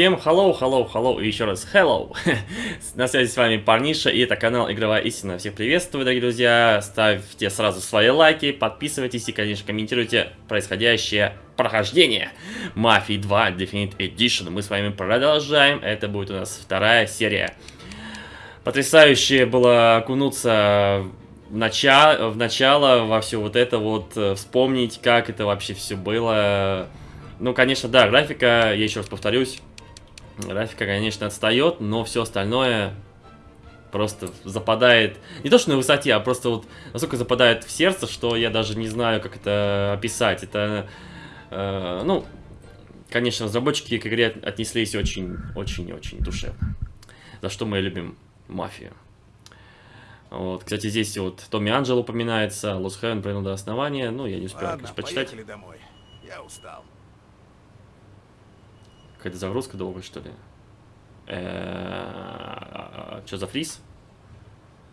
Всем hello, hello, hello и еще раз hello. На связи с вами Парниша и это канал Игровая Истина. Всех приветствую, дорогие друзья. Ставьте сразу свои лайки, подписывайтесь и, конечно, комментируйте происходящее прохождение Мафии 2 Definite Edition. Мы с вами продолжаем. Это будет у нас вторая серия. Потрясающе было окунуться в, начало, в начало, во все вот это вот, э, вспомнить, как это вообще все было. Ну, конечно, да, графика, я еще раз повторюсь, Графика, конечно, отстает, но все остальное просто западает, не то что на высоте, а просто вот настолько западает в сердце, что я даже не знаю, как это описать. Это, э, ну, конечно, разработчики к игре отнеслись очень-очень-очень душевно. За что мы любим мафию. Вот, кстати, здесь вот Томми Анджел упоминается, Лос Хэвен провел до основания, ну, я не успел, Ладно, конечно, почитать. домой. Я устал. Какая-то загрузка долгая, что ли? Э, что за фриз?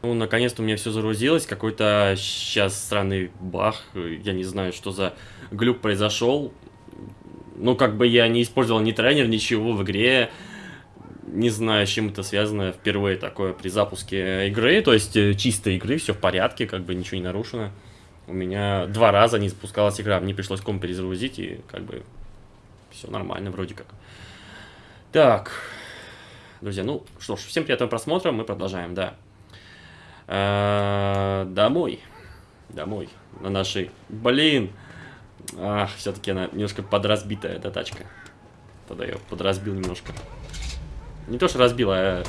Ну, наконец-то у меня все загрузилось. Какой-то сейчас странный бах. Я не знаю, что за глюк произошел. Ну, как бы я не использовал ни тренер, ничего в игре. Не знаю, с чем это связано. Впервые такое при запуске игры. То есть, э, чистой игры, все в порядке, как бы ничего не нарушено. У меня два раза не запускалась игра. Мне пришлось комп перезагрузить, и как бы все нормально вроде как. Так, друзья, ну что ж, всем приятного просмотра, мы продолжаем, да. А, домой, домой, на нашей, блин, ах, все-таки она немножко подразбитая, эта тачка. Тогда я подразбил немножко. Не то, что разбил, а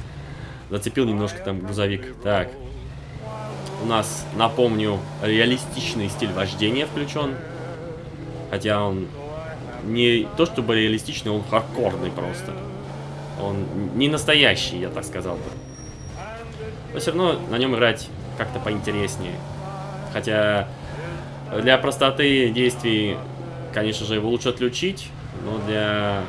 зацепил немножко там грузовик. Так, у нас, напомню, реалистичный стиль вождения включен. Хотя он не то чтобы реалистичный, он хардкорный просто. Он не настоящий, я так сказал бы. Но все равно на нем играть как-то поинтереснее. Хотя для простоты действий, конечно же, его лучше отключить, но для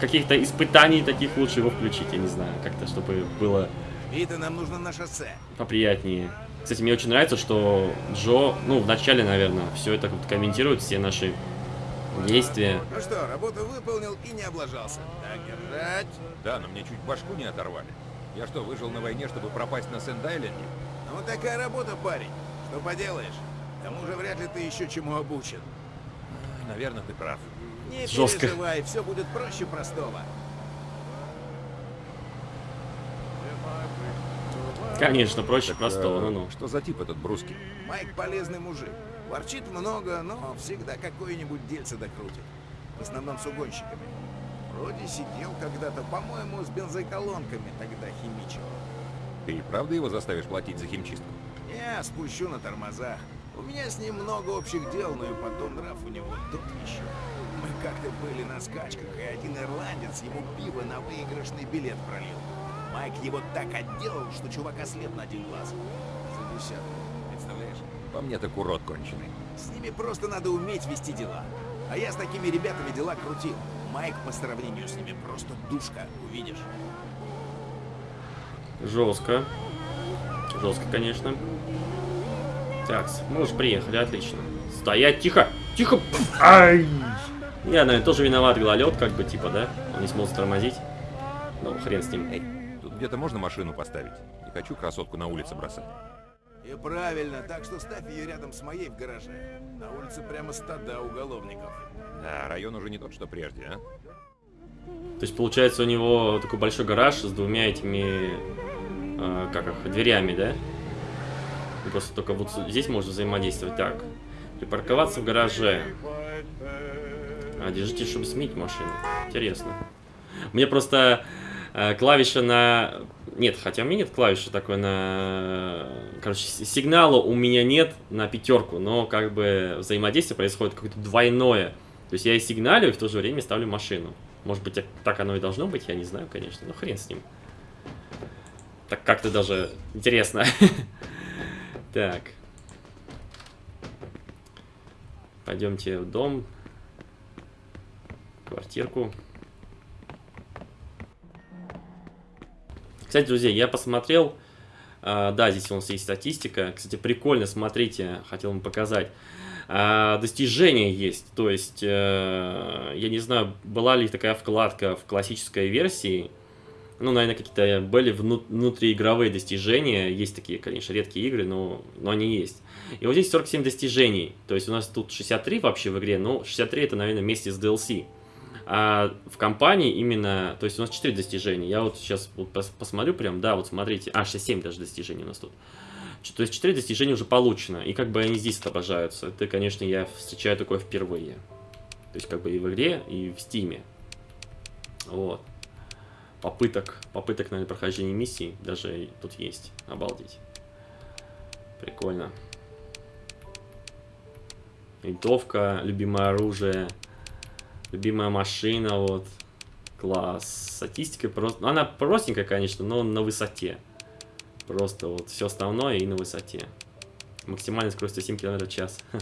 каких-то испытаний таких лучше его включить, я не знаю, как-то, чтобы было... Вита, нам нужно на шоссе. Поприятнее. Кстати, мне очень нравится, что Джо, ну, в начале, наверное, все это комментирует, все наши Действие. Ну что, работу выполнил и не облажался. Так держать. Да, но мне чуть башку не оторвали. Я что, выжил на войне, чтобы пропасть на Сенд-Айленде? Ну вот такая работа, парень. Что поделаешь? К тому же вряд ли ты еще чему обучен. Наверное, ты прав. Не Жестко. переживай, все будет проще простого. Конечно, проще Так, простого, э, ну-ну. Что за тип этот Бруски? Майк полезный мужик. Ворчит много, но всегда какое-нибудь дельце докрутит. В основном с угонщиками. Вроде сидел когда-то, по-моему, с бензоколонками тогда химичил. Ты и правда его заставишь платить за химчистку? Я спущу на тормозах. У меня с ним много общих дел, но и потом нрав у него тот еще. Мы как-то были на скачках, и один ирландец ему пиво на выигрышный билет пролил. Майк его так отделал, что чувак ослеп на один глаз. За десятку. По мне так урод конченый. С ними просто надо уметь вести дела. А я с такими ребятами дела крутил. Майк по сравнению с ними просто душка, увидишь. Жестко. Жестко, конечно. Так, мы уже приехали, отлично. Стоять, тихо! Тихо! Ай! Я, наверное, тоже виноват, гололед, как бы, типа, да? Он не смог тормозить. Ну, хрен с ним. Эй, тут где-то можно машину поставить? Не хочу красотку на улице бросать. И правильно, так что ставь ее рядом с моей в гараже. На улице прямо стада уголовников. А район уже не тот, что прежде, а? То есть, получается, у него такой большой гараж с двумя этими, э, как их, дверями, да? И просто только вот здесь можно взаимодействовать. Так, припарковаться в гараже. А, держите, чтобы сменить машину. Интересно. Мне просто э, клавиша на... Нет, хотя у меня нет клавиши такой на... Короче, сигнала у меня нет на пятерку, но как бы взаимодействие происходит какое-то двойное. То есть я и сигналю, и в то же время ставлю машину. Может быть, так оно и должно быть, я не знаю, конечно. Но хрен с ним. Так как-то даже интересно. Так. Пойдемте в дом. Квартирку. Кстати, друзья, я посмотрел. а, да, здесь у нас есть статистика. Кстати, прикольно, смотрите, хотел вам показать. А, достижения есть, то есть, э, я не знаю, была ли такая вкладка в классической версии, ну, наверное, какие-то были вну внутриигровые достижения, есть такие, конечно, редкие игры, но, но они есть. И вот здесь 47 достижений, то есть у нас тут 63 вообще в игре, но 63 это, наверное, вместе с DLC. А в компании именно, то есть у нас 4 достижения. Я вот сейчас вот посмотрю прям, да, вот смотрите. А, 67 даже достижений у нас тут. То есть 4 достижения уже получено. И как бы они здесь отображаются. Это, конечно, я встречаю такое впервые. То есть как бы и в игре, и в стиме. Вот. Попыток, попыток, наверное, прохождения миссий даже тут есть. Обалдеть. Прикольно. Винтовка, любимое оружие. Любимая машина, вот. Класс. Статистика просто... Она простенькая, конечно, но на высоте. Просто вот все основное и на высоте. Максимальная скорость 107 км в час.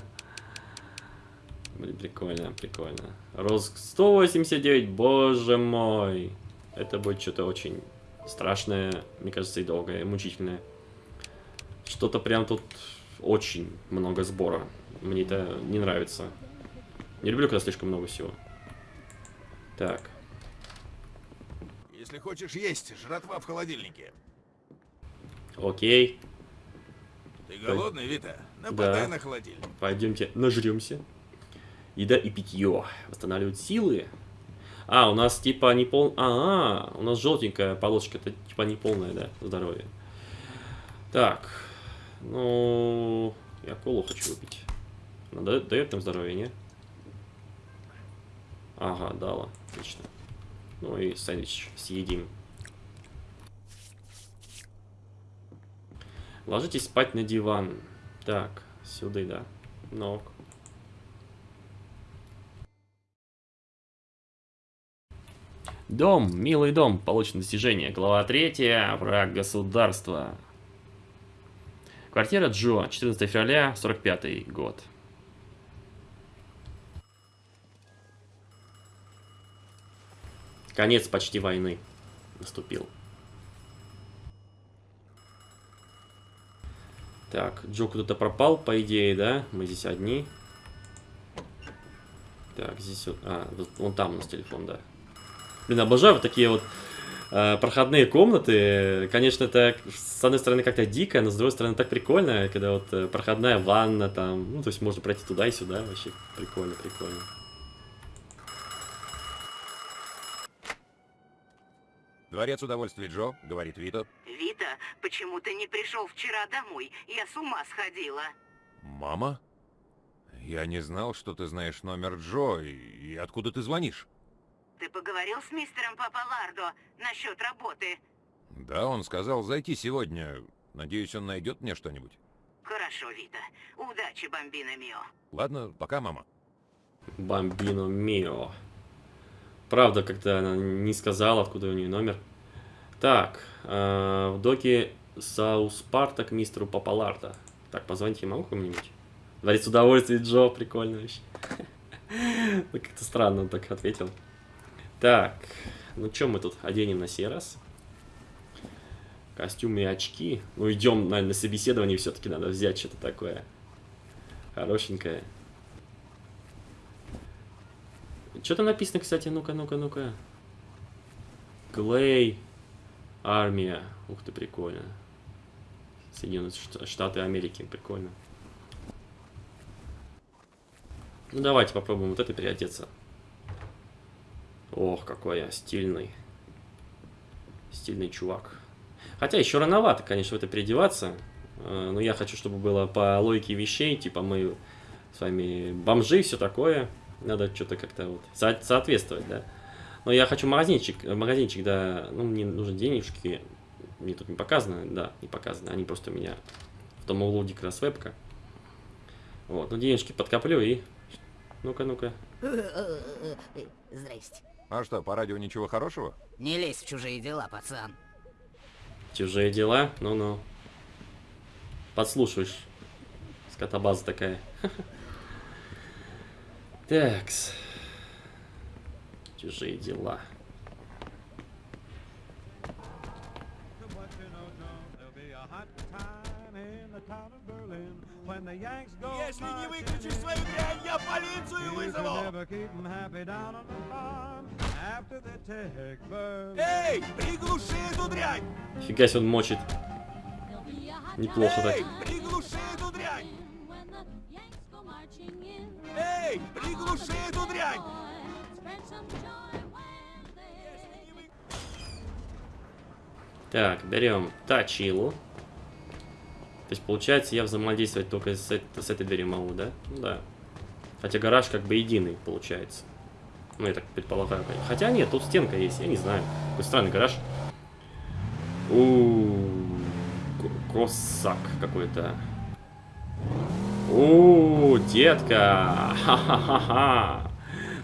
Блин, прикольно, прикольно. Рост 189, боже мой. Это будет что-то очень страшное, мне кажется, и долгое, и мучительное. Что-то прям тут очень много сбора. Мне это не нравится. Не люблю, когда слишком много всего. Так. Если хочешь есть, жратва в холодильнике. Окей. Ты голодный, Вита? Нападай да. на холодильник. Пойдемте нажремся. Еда и питье. Восстанавливают силы. А, у нас типа не пол... А, -а, -а у нас желтенькая полосочка. Это типа не полное, да, здоровье. Так. Ну, я колу хочу выпить. Она дает нам здоровье, не? Ага, дала. Отлично. Ну и сэндвич съедим. Ложитесь спать на диван. Так, сюда, да. Ног. Дом, милый дом, получено достижение. Глава 3, враг государства. Квартира Джо, 14 февраля, 45 год. Конец почти войны наступил. Так, Джо куда-то пропал, по идее, да? Мы здесь одни. Так, здесь вот... А, вон там у нас телефон, да. Блин, обожаю вот такие вот э, проходные комнаты. Конечно, это с одной стороны как-то дико, но с другой стороны так прикольно, когда вот э, проходная ванна там. Ну, то есть можно пройти туда и сюда. Вообще прикольно, прикольно. Дворец удовольствий Джо, говорит Вита. Вита, почему ты не пришел вчера домой? Я с ума сходила. Мама? Я не знал, что ты знаешь номер Джо, и, и откуда ты звонишь? Ты поговорил с мистером Папалардо насчет работы? Да, он сказал зайти сегодня. Надеюсь, он найдет мне что-нибудь. Хорошо, Вита. Удачи, Бомбино Мио. Ладно, пока, мама. Бомбино Мио. Правда, как-то она не сказала, откуда у нее номер. Так, э, в доке Саус Парта мистеру Папаларда. Так, позвоните могу кому-нибудь? Дворец удовольствия, Джо, прикольно вообще. Ну, как-то странно он так ответил. Так, ну что мы тут оденем на сей раз? Костюмы и очки. Ну, идем, наверное, на собеседование все-таки надо взять что-то такое. Хорошенькое. Что там написано, кстати? Ну-ка, ну-ка, ну-ка. Клей. Армия. Ух ты, прикольно. Соединенные Штаты Америки. Прикольно. Ну, давайте попробуем вот это переодеться. Ох, какой я стильный. Стильный чувак. Хотя еще рановато, конечно, в это переодеваться. Э, но я хочу, чтобы было по логике вещей. Типа мы с вами бомжи, все такое. Надо что-то как-то вот со соответствовать, да. Но я хочу магазинчик, магазинчик, да, ну, мне нужны денежки. Мне тут не показано, да, не показано. Они просто у меня в том углу как раз вебка. Вот, ну денежки подкоплю и... Ну-ка, ну-ка. Здрасте. А что, по радио ничего хорошего? Не лезь в чужие дела, пацан. Чужие дела? Ну-ну. Подслушаешь. Скотобаза такая. Такс. Чужие дела. Если не выключишь свою дрянь, я полицию вызову! Эй, приглуши эту дрянь! Фига себе он мочит. Неплохо так. Эй, приглуши эту дрянь! Эй, приглуши эту дрянь! Так, берем Тачилу. То есть, получается, я взаимодействовать только с, с этой дверью могу, да? Ну да. Хотя гараж как бы единый получается. Ну, я так предполагаю. Хотя нет, тут стенка есть, я не знаю. Какой странный гараж. у Косак какой-то. У детка! Ха-ха-ха-ха!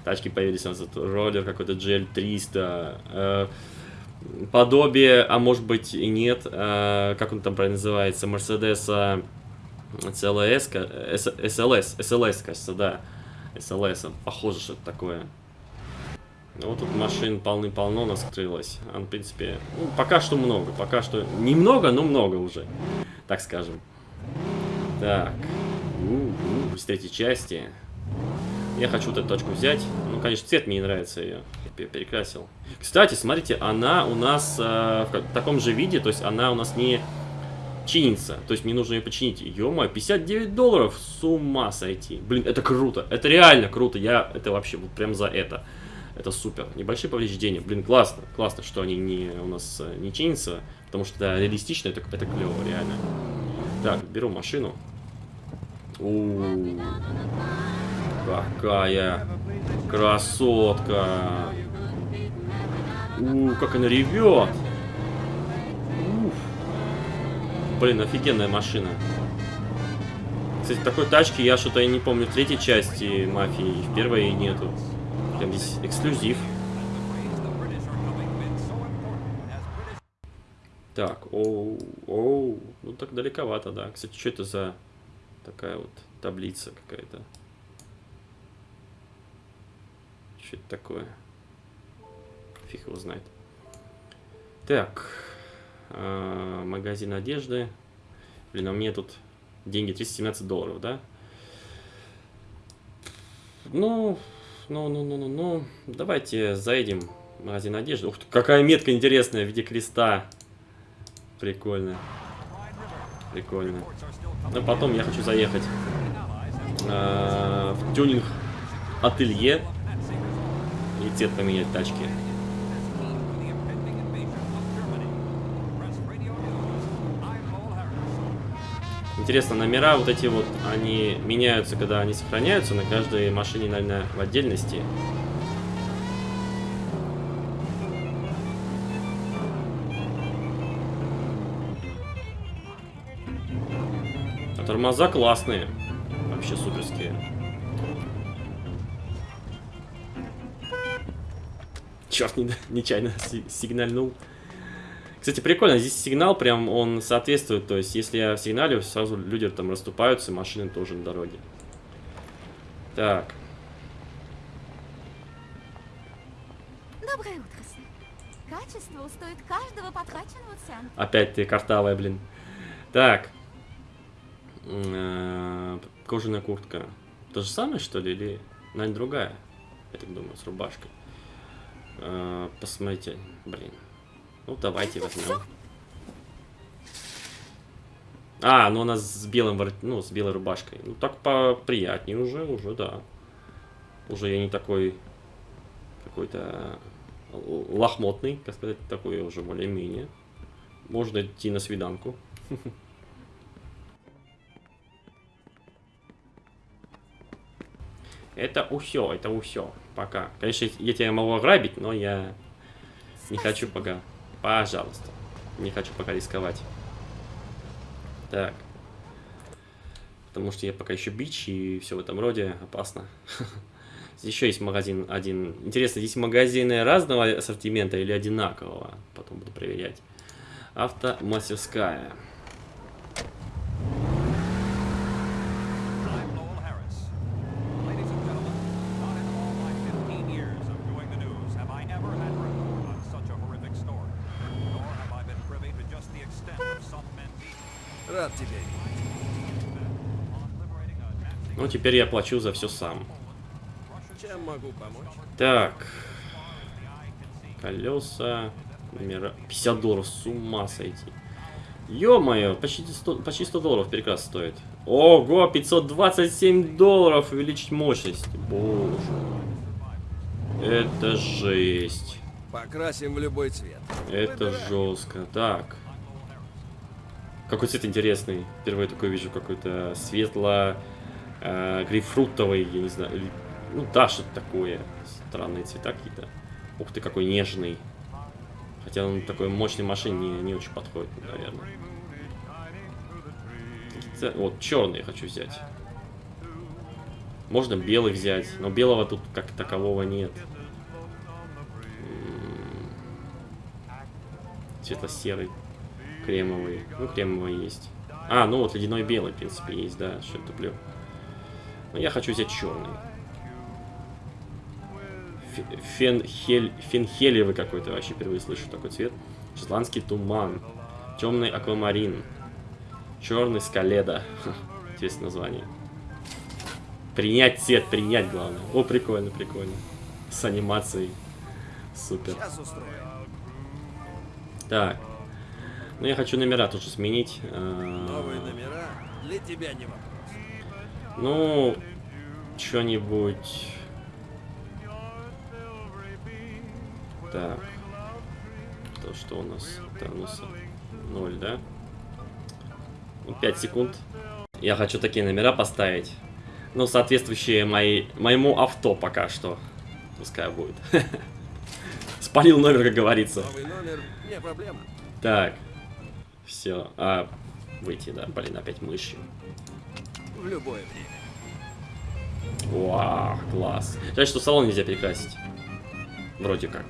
Тачки появились у нас. Роллер какой-то GL300. э, подобие, а может быть и нет, э, как он там правильно называется, Мерседеса CLS, SLS, SLS, кажется, да, SLS, похоже, что это такое. Ну, вот тут машин полны-полно у нас открылось. А, в принципе, ну, пока что много, пока что немного, но много уже, так скажем. Так, с третьей части. Я хочу вот эту точку взять. Ну, конечно, цвет мне не нравится ее. Я пе- перекрасил. Кстати, смотрите, она у нас э, в таком же виде, то есть она у нас не чинится. То есть мне нужно ее починить. ё 59 долларов, с ума сойти. Блин, это круто, это реально круто. Я это вообще вот прям за это. Это супер. Небольшие повреждения. Блин, классно. Классно, что они не, у нас э, не чинятся. Потому что это реалистично, это, это клево, реально. Так, беру машину. У Какая красотка. У, как она ревет. Уф. Блин, офигенная машина. Кстати, такой тачки я что-то не помню в третьей части мафии, в первой нету. Прям здесь эксклюзив. Так, оу, оу, ну так далековато, да. Кстати, что это за такая вот таблица какая-то? Что это такое? Фиг его знает. Так, а, магазин одежды. Блин, а мне тут деньги 317 долларов, да? Ну, ну, ну, ну, ну, ну, давайте заедем в магазин одежды. Ух ты, какая метка интересная в виде креста. Прикольно. Прикольно. Но потом я хочу заехать э, в тюнинг ателье и цвет поменять тачки. Интересно, номера вот эти вот, они меняются, когда они сохраняются на каждой машине, наверное, в отдельности. Тормоза классные. Вообще суперские. Черт, не, нечаянно си- сигнальнул. Кстати, прикольно, здесь сигнал прям, он соответствует, то есть, если я сигналю, сразу люди там расступаются, машины тоже на дороге. Так, Доброе утро, сэр. Качество стоит каждого потраченного цента. опять ты картавая, блин. Так. Э, Кожаная куртка. То же самое, что ли, или, наверное, другая? Я так думаю, с рубашкой. Э, Посмотрите, блин. Ну, давайте возьмем. А, ну она с белым ну, с белой рубашкой. Ну, так поприятнее уже, уже, да. Уже я не такой какой-то л- лохмотный, как сказать, такой уже более-менее. Можно идти на свиданку. Это усё, это усё. Пока. Конечно, я тебя могу ограбить, но я не хочу пока. Пожалуйста. Не хочу пока рисковать. Так. Потому что я пока еще бич и все в этом роде опасно. Здесь еще есть магазин один. Интересно, здесь магазины разного ассортимента или одинакового? Потом буду проверять. Автомастерская. Теперь я плачу за все сам. Чем могу помочь? Так. Колеса. Номера. 50 долларов. С ума сойти. Ё-моё, почти 100, почти 100 долларов переказ стоит. Ого, 527 долларов увеличить мощность. Боже. Это жесть. Покрасим в любой цвет. Это жестко. Так. Какой цвет интересный. Впервые такой вижу какой-то светло э, грейпфрутовый, я не знаю. Ну да, что-то такое. Странные цвета какие-то. Ух ты, какой нежный. Хотя он такой мощной машине не, не очень подходит, наверное. Вот, черный хочу взять. Можно белый взять, но белого тут как такового нет. Светло-серый, кремовый. Ну, кремовый есть. А, ну вот ледяной белый, в принципе, есть, да, что я туплю. Но я хочу взять черный. Фе- Фенхель, фенхелевый какой-то, вообще впервые слышу такой цвет. Шотландский туман. Темный аквамарин. Черный скаледа. Интересное название. Принять цвет, принять главное. О, прикольно, прикольно. С анимацией. Супер. Так. Ну, я хочу номера тоже сменить. Новые номера для тебя не вопрос. Ну, что-нибудь... Так. То, что у нас? Нас 0, да? Ну, 5 секунд. Я хочу такие номера поставить. Ну, соответствующие моей, моему авто пока что. Пускай будет. Спалил номер, как говорится. Номер. Так. Все. А, выйти, да. Блин, опять мышью. В любое время. Вау, класс. Жаль, что салон нельзя перекрасить. Вроде как.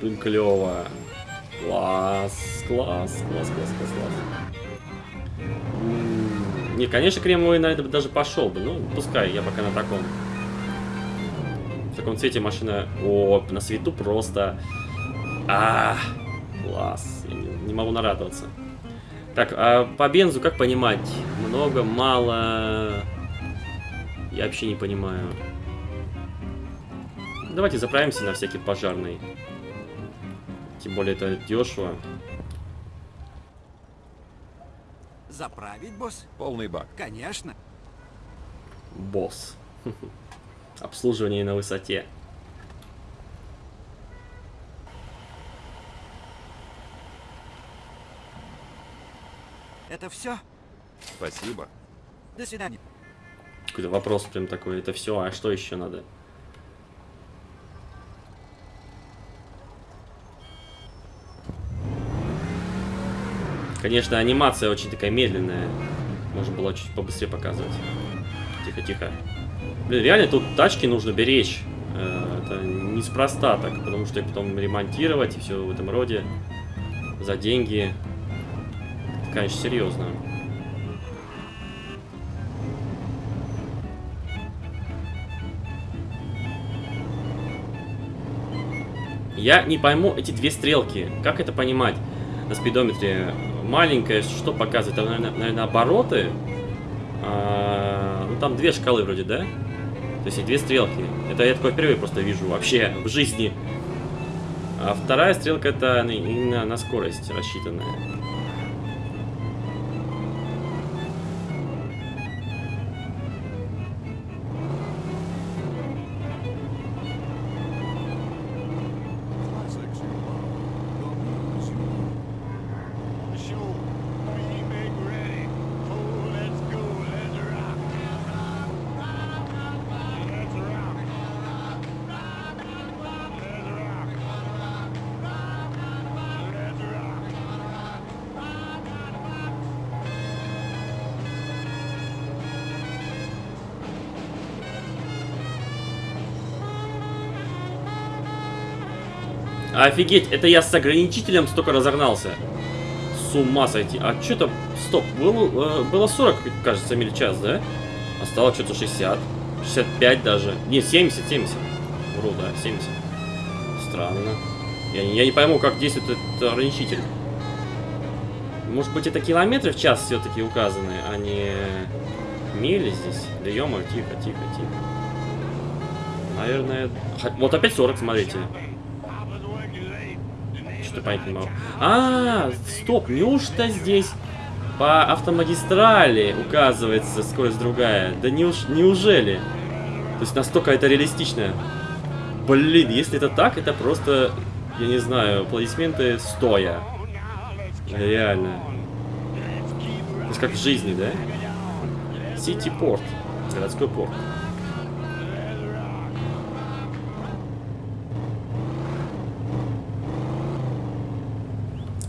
Блин, клево. Класс, класс, класс, класс, класс, класс. Не, конечно, кремовый на это бы даже пошел бы. Ну, пускай, я пока на таком. В таком цвете машина... О, на свету просто... А, класс. Я не, не могу нарадоваться. Так, а по бензу как понимать? Много, мало... Я вообще не понимаю. Давайте заправимся на всякий пожарный. Тем более это дешево. Заправить, босс? Полный бак. Конечно. Босс. Обслуживание на высоте. Это все? Спасибо. До свидания. Какой-то вопрос прям такой. Это все, а что еще надо? Конечно, анимация очень такая медленная. Можно было чуть побыстрее показывать. Тихо, тихо. Блин, реально тут тачки нужно беречь. Э, Это неспроста так, потому что их потом ремонтировать и все в этом роде. За деньги. Конечно, серьезно. Я не пойму эти две стрелки. Как это понимать? На спидометре маленькая, что показывает? Там, наверное, наверное, обороты. А, ну, там две шкалы вроде, да? То есть и две стрелки. Это я такое впервые просто вижу вообще в жизни. А вторая стрелка это именно на скорость рассчитанная. Офигеть, это я с ограничителем столько разогнался. С ума сойти. А что-то... Стоп, было, э, было 40, кажется, миль час, да? Стало что-то 60. 65 даже. Не, 70, 70. Вру, да, 70. Странно. Я, я не пойму, как действует этот ограничитель. Может быть, это километры в час все-таки указаны, а не Мили здесь? Да ё тихо, тихо, тихо. Наверное... Вот опять 40, смотрите. Что понять не могу. А, стоп, неужто здесь по автомагистрали указывается скорость другая? Да неуж... неужели? То есть настолько это реалистично. Блин, если это так, это просто, я не знаю, аплодисменты стоя. Реально. То есть как в жизни, да? Сити порт. Городской порт.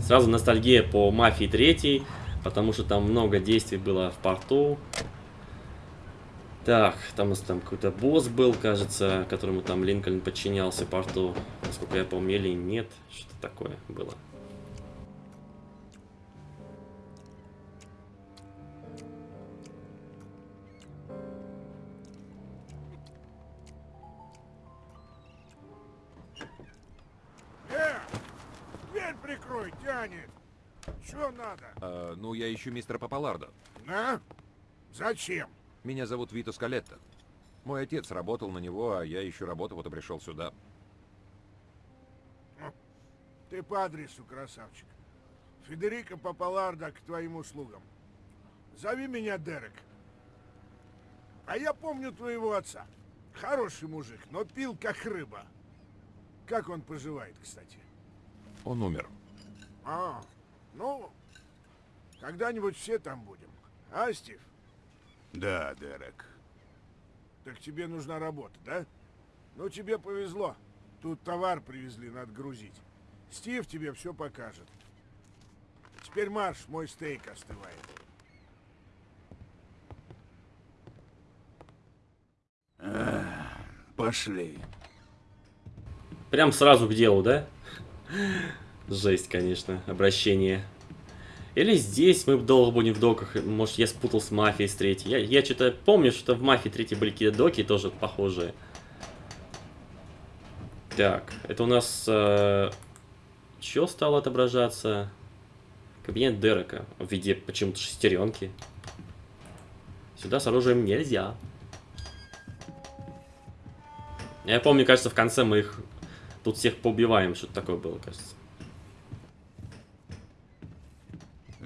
Сразу ностальгия по Мафии 3, потому что там много действий было в порту. Так, там у нас там какой-то босс был, кажется, которому там Линкольн подчинялся порту. Насколько я помню, или нет. Что такое было. Что надо? А, ну, я ищу мистера Папалардо. А? Зачем? Меня зовут Вито Скалетто. Мой отец работал на него, а я ищу работу, вот и пришел сюда. Ты по адресу, красавчик. Федерико Папалардо к твоим услугам. Зови меня Дерек. А я помню твоего отца. Хороший мужик, но пил как рыба. Как он поживает, кстати? Он умер. А, ну, когда-нибудь все там будем. А, Стив? Да, Дерек. Так тебе нужна работа, да? Ну, тебе повезло. Тут товар привезли, надо грузить. Стив тебе все покажет. Теперь марш, мой стейк остывает. Пошли. Прям сразу к делу, да? Жесть, конечно, обращение. Или здесь мы долго будем в доках. Может, я спутал с мафией с третьей. Я, я что-то помню, что в мафии третьей были какие-то доки тоже похожие. Так, это у нас... Э, что стало отображаться? Кабинет Дерека в виде почему-то шестеренки. Сюда с оружием нельзя. Я помню, кажется, в конце мы их тут всех поубиваем. Что-то такое было, кажется.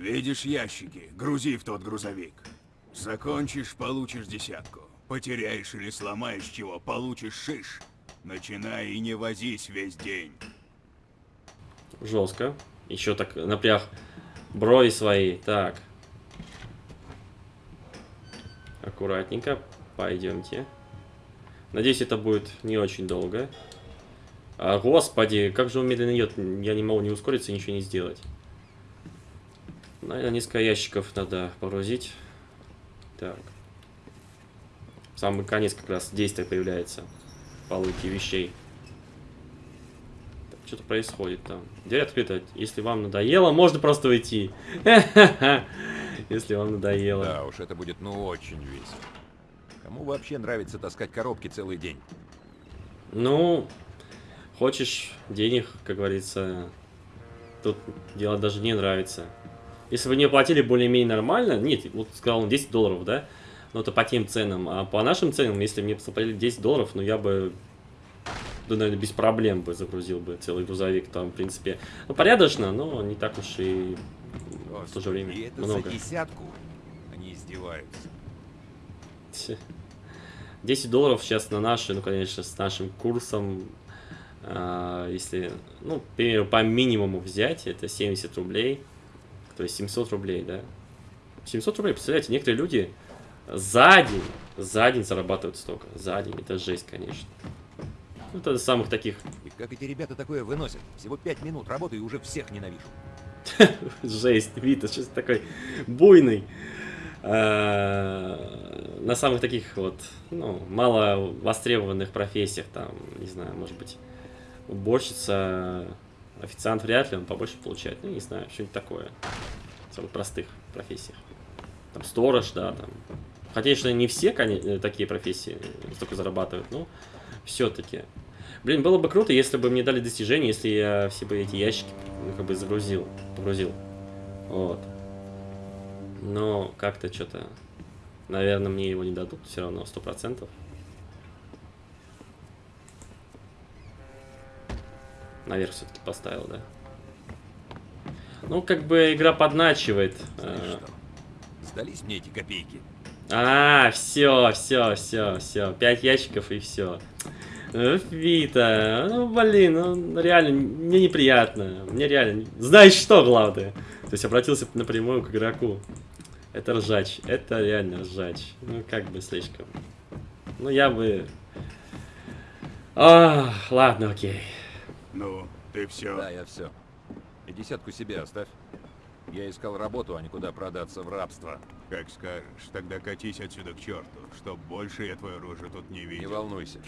Видишь ящики? Грузи в тот грузовик. Закончишь, получишь десятку. Потеряешь или сломаешь чего, получишь шиш. Начинай и не возись весь день. Жестко. Еще так напряг брови свои. Так. Аккуратненько. Пойдемте. Надеюсь, это будет не очень долго. А, господи, как же он медленно идет. Я не могу не ускориться, ничего не сделать. Наверное, несколько ящиков надо погрузить. Так. Самый конец как раз действие появляется. Полуки вещей. Что-то происходит там. Дверь открыта. Если вам надоело, можно просто уйти. Если вам надоело. Да уж, это будет ну очень весело. Кому вообще нравится таскать коробки целый день? Ну, хочешь денег, как говорится, тут дело даже не нравится. Если бы не платили более-менее нормально, нет, вот сказал он 10 долларов, да? Но это по тем ценам. А по нашим ценам, если мне заплатили 10 долларов, ну я бы, да, наверное, без проблем бы загрузил бы целый грузовик. Там, в принципе, ну, порядочно, но не так уж и в то же время и это много. за десятку? Они издеваются. Ть. 10 долларов сейчас на наши, ну, конечно, с нашим курсом, а, если, ну, к примеру, по минимуму взять, это 70 рублей, то есть 700 рублей, да. 700 рублей, представляете, некоторые люди за день, за день зарабатывают столько, за день, это жесть, конечно. Ну, это самых таких, И как эти ребята такое выносят? Всего пять минут работы и уже всех ненавижу. жесть, Вита, что такой буйный. А, на самых таких вот, ну, мало востребованных профессиях, там, не знаю, может быть, уборщица, официант вряд ли, он побольше получает, ну, не знаю, что-нибудь такое. В самых простых профессиях. Там, сторож, да, там. Хотя, конечно, не все коне- такие профессии столько зарабатывают, но все-таки. Блин, было бы круто, если бы мне дали достижения, если я все бы эти ящики, ну, как бы загрузил, погрузил. Вот. Но как-то что-то Наверное, мне его не дадут все равно, сто процентов. Наверх все-таки поставил, да. Ну, как бы игра подначивает. Знаешь э? Сдались мне эти копейки. А, все, все, все, все. Пять ящиков и все. Вита, ну блин, ну реально, мне неприятно. Мне реально. Знаешь что, главное? То есть обратился напрямую к игроку. Это ржач. Это реально ржач. Ну, как бы слишком. Ну, я бы... А, ладно, окей. Ну, ты все. Да, я все. И десятку себе оставь. Я искал работу, а не куда продаться в рабство. Как скажешь, тогда катись отсюда к черту, чтоб больше я твою рожу тут не Не видел. волнуйся.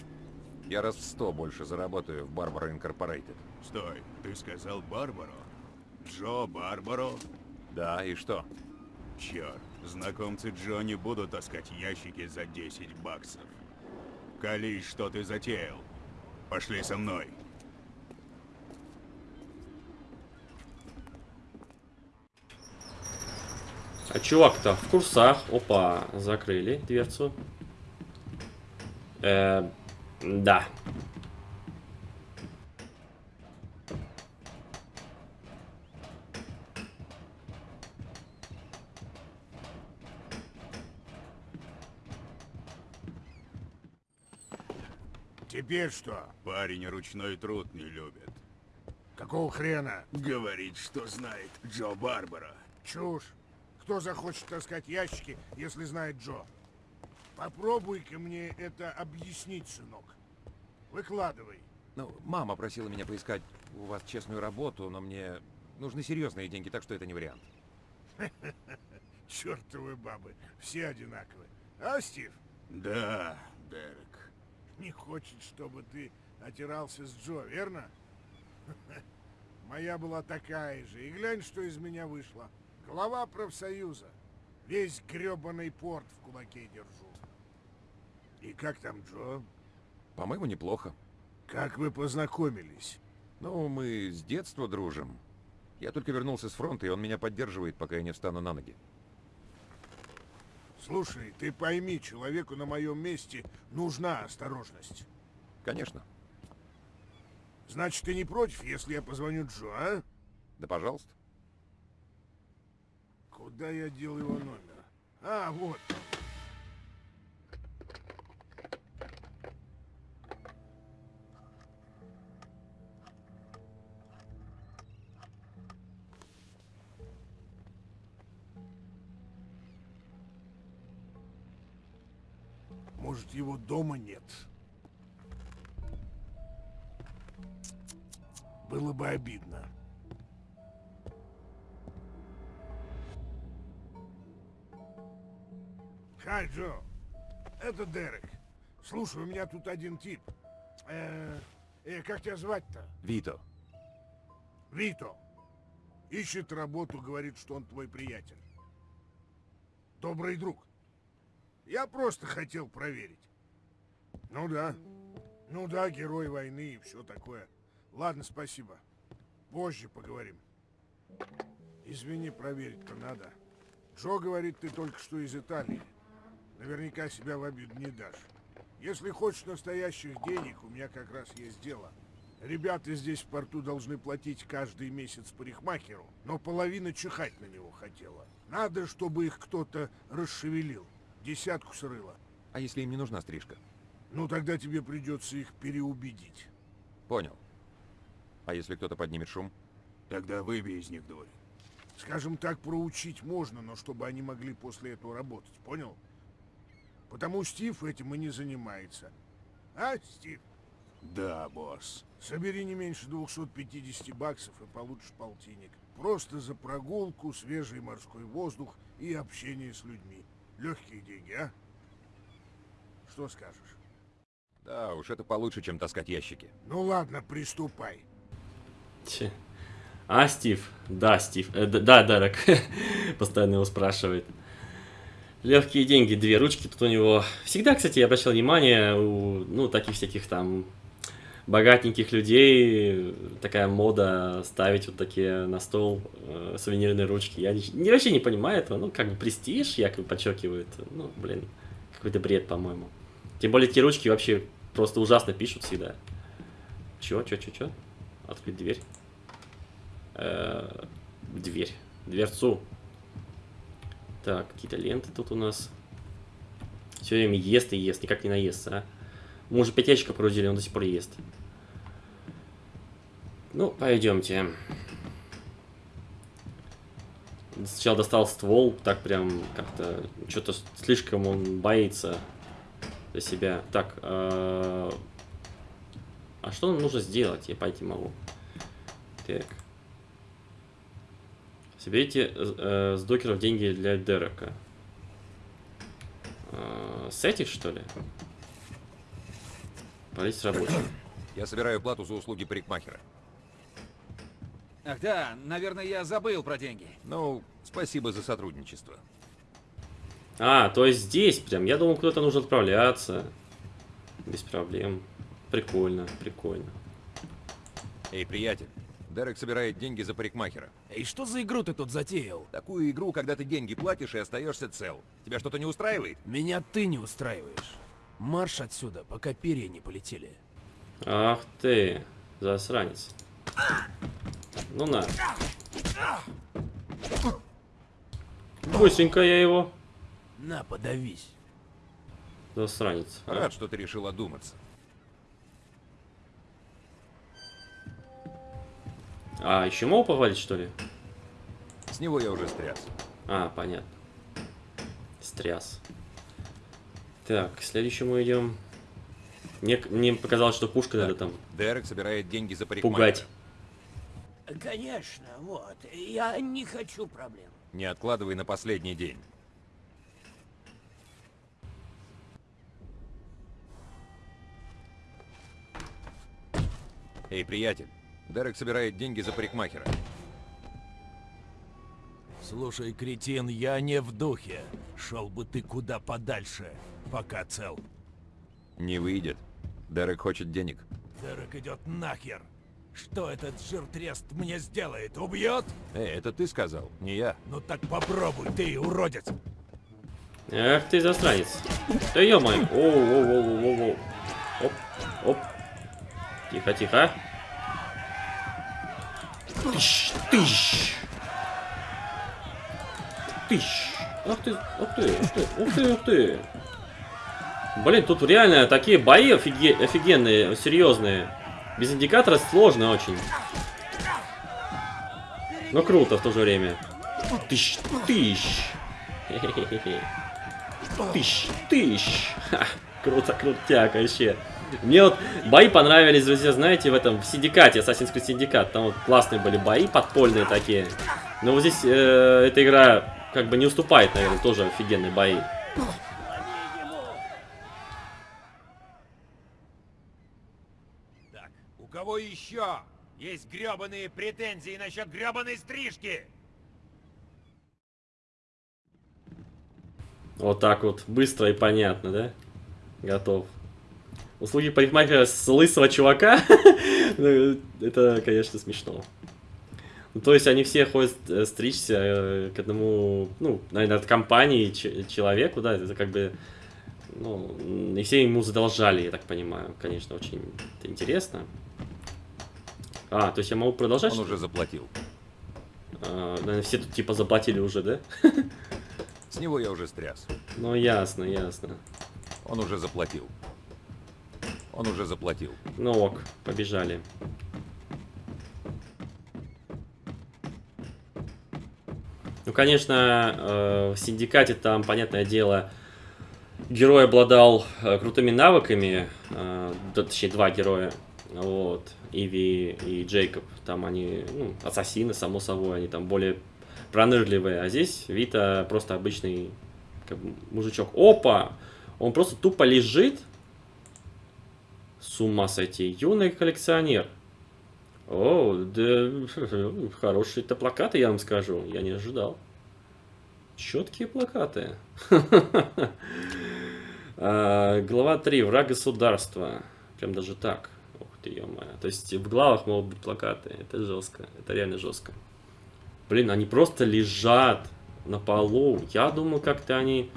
Я раз в сто больше заработаю в Барбара Инкорпорейтед. Стой, ты сказал Барбаро? Джо Барбаро? Да, и что? Черт, знакомцы Джо не будут таскать ящики за 10 баксов. Колись, что ты затеял. Пошли со мной. А чувак-то в курсах. Опа, закрыли дверцу. Э, да. Теперь что? Парень ручной труд не любит. Какого хрена? Говорит, что знает Джо Барбара. Чушь. Кто захочет таскать ящики, если знает Джо? Попробуй-ка мне это объяснить, сынок. Выкладывай. Ну, мама просила меня поискать у вас честную работу, но мне нужны серьезные деньги, так что это не вариант. Чертовы бабы, все одинаковые. А, Стив? Да, Дерек. Не хочет, чтобы ты отирался с Джо, верно? Моя была такая же. И глянь, что из меня вышло. Глава профсоюза. Весь гребаный порт в кулаке держу. И как там Джо? По-моему, неплохо. Как вы познакомились? Ну, мы с детства дружим. Я только вернулся с фронта, и он меня поддерживает, пока я не встану на ноги. Слушай, ты пойми, человеку на моем месте нужна осторожность. Конечно. Значит, ты не против, если я позвоню Джо, а? Да, пожалуйста. Куда я дел его номер? А, вот. Может, его дома нет? Было бы обидно. Хай, Джо. Это Дерек. Слушай, у меня тут один тип. Э, э, как тебя звать-то? Вито. Вито. Ищет работу, говорит, что он твой приятель. Добрый друг. Я просто хотел проверить. Ну да. Ну да, герой войны и все такое. Ладно, спасибо. Позже поговорим. Извини, проверить-то надо. Джо говорит, ты только что из Италии. Наверняка себя в обиду не дашь. Если хочешь настоящих денег, у меня как раз есть дело. Ребята здесь в порту должны платить каждый месяц парикмахеру, но половина чихать на него хотела. Надо, чтобы их кто-то расшевелил. Десятку срыла. А если им не нужна стрижка? Ну, тогда тебе придется их переубедить. Понял. А если кто-то поднимет шум? Тогда выбей из них дурь. Скажем так, проучить можно, но чтобы они могли после этого работать, понял? Потому Стив этим и не занимается. А, Стив? Да, босс. Собери не меньше 250 баксов и получишь полтинник. Просто за прогулку, свежий морской воздух и общение с людьми. Легкие деньги, а? Что скажешь? Да уж, это получше, чем таскать ящики. Ну ладно, приступай. Че? А, Стив? Да, Стив. Э, да, Дерек. Постоянно его спрашивает. Легкие деньги, две ручки тут у него. Всегда, кстати, я обращал внимание, у, ну, таких всяких там богатеньких людей такая мода ставить вот такие на стол э, сувенирные ручки. Я не, вообще не понимаю этого. Ну, как бы престиж, якобы подчеркивает. Ну, блин, какой-то бред, по-моему. Тем более, эти ручки вообще просто ужасно пишут всегда. Чё, чё, чё, чё? Открыть дверь. Э, дверь. Дверцу. Так, какие-то ленты тут у нас. Все время ест и ест, никак не наестся, а. Мы уже пять ящиков погрузили, он до сих пор ест. Ну, пойдемте. Сначала достал ствол, так прям как-то что-то слишком он боится за себя. Так, э, а что нам нужно сделать? Я пойти могу. Так. Соберите э, с докеров деньги для Дерека. Э, с этих, что ли? Полить рабочий. Я собираю плату за услуги парикмахера. Ах да, наверное, я забыл про деньги. Ну, спасибо за сотрудничество. А, то есть здесь прям. Я думал, куда-то нужно отправляться. Без проблем. Прикольно, прикольно. Эй, приятель, Дерек собирает деньги за парикмахера. И что за игру ты тут затеял? Такую игру, когда ты деньги платишь и остаешься цел. Тебя что-то не устраивает? Меня ты не устраиваешь. Марш отсюда, пока перья не полетели. Ах ты, засранец. Ну на. Быстренько я его. На, подавись. Засранец. а. Рад, что ты решил одуматься. А, еще могу похвалить, что ли? С него я уже стряс. А, понятно. Стряс. Так, к следующему идем. Мне, мне показалось, что пушка надо там Дерек собирает деньги за пугать. Конечно, вот. Я не хочу проблем. Не откладывай на последний день. Эй, приятель, Дерек собирает деньги за парикмахера. Слушай, кретин, я не в духе. Шел бы ты куда подальше, пока цел. Не выйдет. Дерек хочет денег. Дерек идет нахер. Что этот жиртрест мне сделает? Убьет? Эй, это ты сказал, не я. Ну так попробуй, ты уродец. Эх ты засранец. Да ё-моё. Оу, оу, оу, оу, оу, оу. Оп, оп. Тихо, тихо. Тыщ, тыщ. Тыщ. Ах ты, ух ты, ух ты, ух ты. Блин, тут реально такие бои офиге офигенные, серьезные. Без индикатора сложно очень. Но круто в то же время. Тыщ, тыщ. Тыщ, тыщ. Ха, круто, крутяк вообще. Мне вот бои понравились, друзья, знаете, в этом, в Синдикате, Assassin's Creed Syndicate. Там вот классные были бои, подпольные такие. Но вот здесь э, эта игра как бы не уступает, наверное, тоже офигенные бои. Так, у кого еще есть гребаные претензии насчет гребаной стрижки? Вот так вот, быстро и понятно, да? Готов. Услуги парикмахера с лысого чувака? Ну, Это, конечно, смешно. Ну, то есть они все ходят э, стричься э, к одному, ну, наверное, от компании человеку, да, это как бы, ну, и все ему задолжали, я так понимаю. Конечно, очень это интересно. А, то есть я могу продолжать? Он уже заплатил. А, наверное, все тут типа заплатили уже, да? С него я уже стряс. Ну, ясно, ясно. Он уже заплатил. Он уже заплатил. Ну ок, побежали. Ну, конечно, э, в Синдикате там, понятное дело, герой обладал э, крутыми навыками, э, да, точнее, два героя, вот, Иви и Джейкоб, там они, ну, ассасины, само собой, они там более пронырливые, а здесь Вита просто обычный как бы, мужичок. Опа! Он просто тупо лежит, с ума сойти. Юный коллекционер. О, да, хорошие-то плакаты, я вам скажу. Я не ожидал. Четкие плакаты. А, Глава 3. Враг государства. Прям даже так. Ух ты, ё То есть в главах могут быть плакаты. Это жестко. Это реально жестко. Блин, они просто лежат на полу. Я думал, как-то они...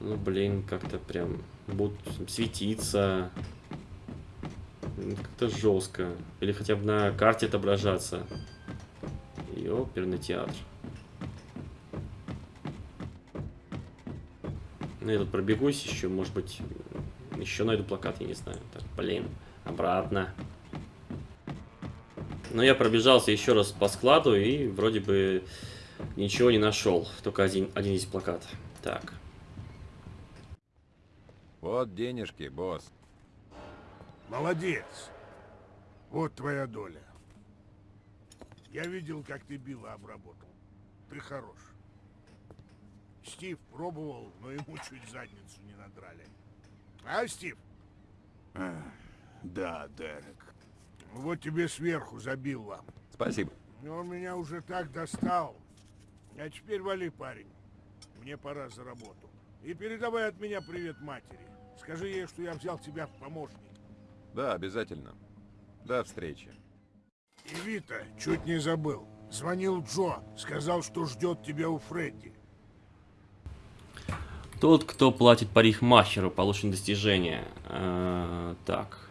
Ну, блин, как-то прям будут светиться. Как-то жестко. Или хотя бы на карте отображаться. И оперный театр. Ну, я тут пробегусь еще, может быть, еще найду плакат, я не знаю. Так, блин, обратно. Но я пробежался еще раз по складу и вроде бы ничего не нашел. Только один, один из плакат. Так. Вот денежки, босс. Молодец. Вот твоя доля. Я видел, как ты Билла обработал. Ты хорош. Стив пробовал, но ему чуть задницу не надрали. А, Стив? А, да, Дерек. Вот тебе сверху забил вам. Спасибо. Он меня уже так достал. А теперь вали, парень. Мне пора за работу. И передавай от меня привет матери. Скажи ей, что я взял тебя в помощник. Да, обязательно. До встречи. И Вита, чуть не забыл. Звонил Джо, сказал, что ждет тебя у Фредди. Тот, кто платит парикмахеру, получен достижение. А, так.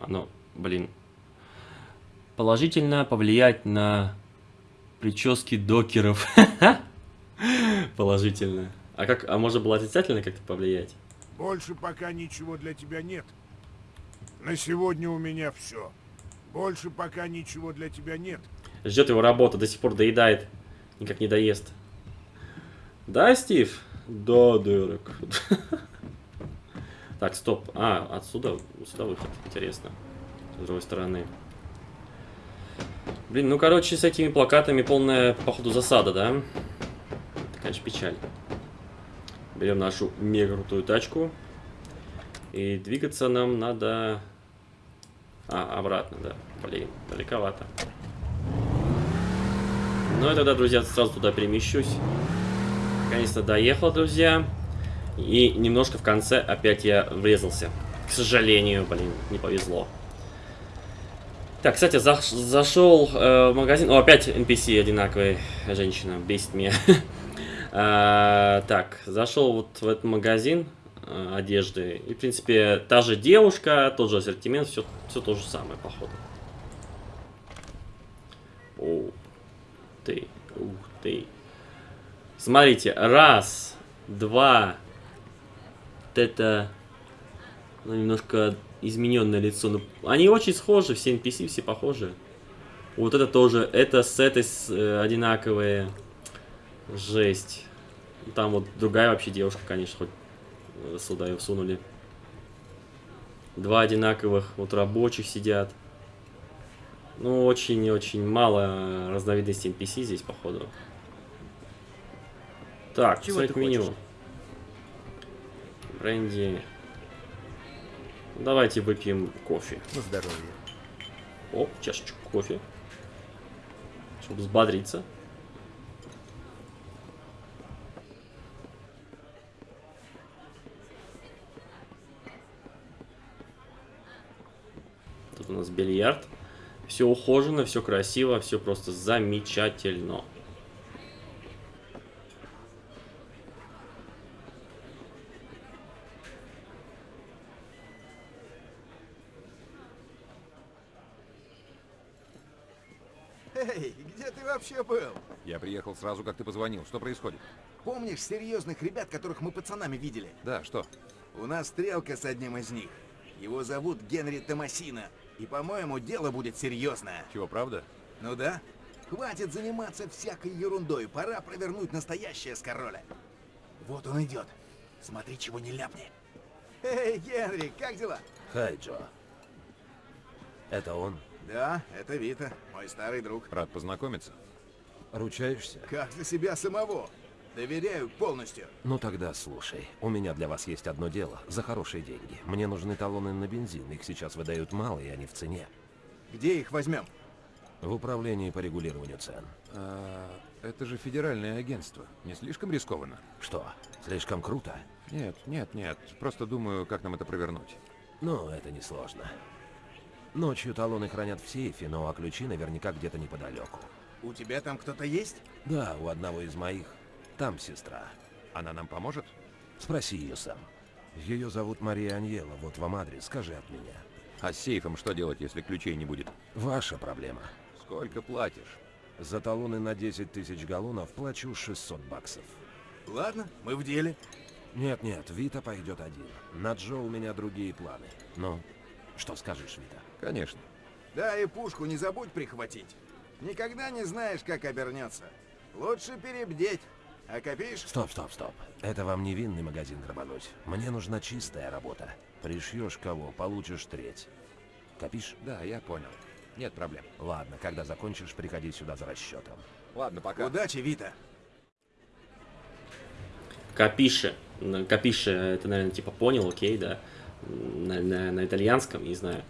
Оно, блин. Положительно повлиять на прически докеров. Положительно. А как, а можно было отрицательно как-то повлиять? Больше пока ничего для тебя нет. На сегодня у меня все. Больше пока ничего для тебя нет. Ждет его работа, до сих пор доедает. Никак не доест. Да, Стив? Да, Дерек. Так, стоп. А, отсюда, сюда выход. Интересно. С другой стороны. Блин, ну, короче, с этими плакатами полная, походу, засада, да? Это, конечно, печаль. Берем нашу мега крутую тачку. И двигаться нам надо... А, обратно, да. Блин, далековато. Ну и тогда, друзья, сразу туда перемещусь. Наконец-то доехал, друзья. И немножко в конце опять я врезался. К сожалению, блин, не повезло. Так, кстати, за зашел э, в магазин. О, опять NPC одинаковая женщина. Бесит меня. а, так, зашел вот в этот магазин э, одежды. И, в принципе, та же девушка, тот же ассортимент, все, все то же самое, походу. Ух ты, ух ты. Смотрите, раз, два. Вот это ну, немножко измененное лицо. Но они очень схожи, все NPC, все похожи. Вот это тоже, это с, э, одинаковые. Жесть. Там вот другая вообще девушка, конечно, хоть э, сюда ее всунули. Два одинаковых вот рабочих сидят. Ну, очень-очень мало разновидностей NPC здесь, походу. Так, Чего посмотреть меню. Хочешь? Бренди. Давайте выпьем кофе. На здоровье. О, чашечку кофе. Чтобы взбодриться. Нас бильярд. Все ухожено, все красиво, все просто замечательно. Эй, где ты вообще был? Я приехал сразу, как ты позвонил. Что происходит? Помнишь серьезных ребят, которых мы пацанами видели? Да, что? У нас стрелка с одним из них. Его зовут Генри Томасина. И, по-моему, дело будет серьезное. Чего, правда? Ну да. Хватит заниматься всякой ерундой. Пора провернуть настоящее с короля. Вот он идет. Смотри, чего не ляпни. Эй, Генри, как дела? Хай, Джо. Это он? Да, это Вита, мой старый друг. Рад познакомиться. Ручаешься? Как за себя самого. Доверяю полностью. Ну тогда слушай, у меня для вас есть одно дело, за хорошие деньги. Мне нужны талоны на бензин, их сейчас выдают мало, и они в цене. Где их возьмем? В управлении по регулированию цен. А, это же федеральное агентство. Не слишком рискованно? Что, слишком круто? Нет, нет, нет. Просто думаю, как нам это провернуть. Ну, это несложно. Ночью талоны хранят в сейфе, но а ключи наверняка где-то неподалеку. У тебя там кто-то есть? Да, у одного из моих. Там сестра. Она нам поможет? Спроси ее сам. Ее зовут Мария Аньела, вот вам адрес, скажи от меня. А с сейфом что делать, если ключей не будет? Ваша проблема. Сколько платишь? За талоны на 10 тысяч галлонов плачу 600 баксов. Ладно, мы в деле. Нет-нет, Вита пойдет один. На Джо у меня другие планы. Ну, что скажешь, Вита? Конечно. Да, и пушку не забудь прихватить. Никогда не знаешь, как обернется. Лучше перебдеть. А копишь? Стоп, стоп, стоп. Это вам не винный магазин грабануть. Мне нужна чистая работа. Пришьешь кого, получишь треть. Копишь? Да, я понял. Нет проблем. Ладно, когда закончишь, приходи сюда за расчетом. Ладно, пока. Удачи, Вита. Капиши. Ну, Капиши, это, наверное, типа понял, окей, да. На, на- на итальянском, не знаю.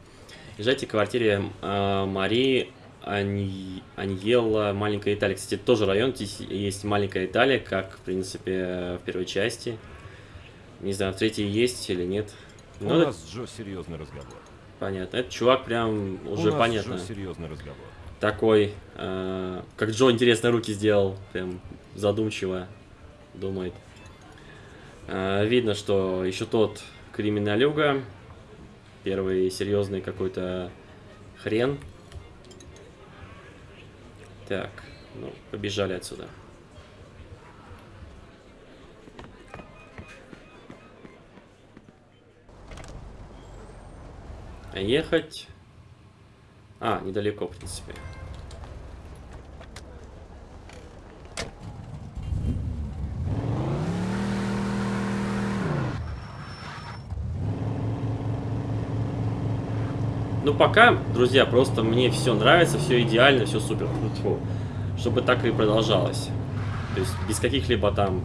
Езжайте к квартире э, Марии Ань... Аньелла, маленькая Италия. Кстати, это тоже район, здесь есть маленькая Италия, как, в принципе, в первой части. Не знаю, в третьей есть или нет. У Ну, это нас Джо серьезный разговор. понятно. Этот чувак прям уже У нас понятно. Джо серьезный разговор. Такой, э, как Джо интересно руки сделал, прям задумчиво думает. Э, видно, что еще тот криминалюга, первый серьезный какой-то хрен. Так, ну, побежали отсюда. А ехать... А, недалеко, в принципе. Ну, пока, друзья, просто мне все нравится, все идеально, все супер. Чтобы так и продолжалось. То есть без каких-либо там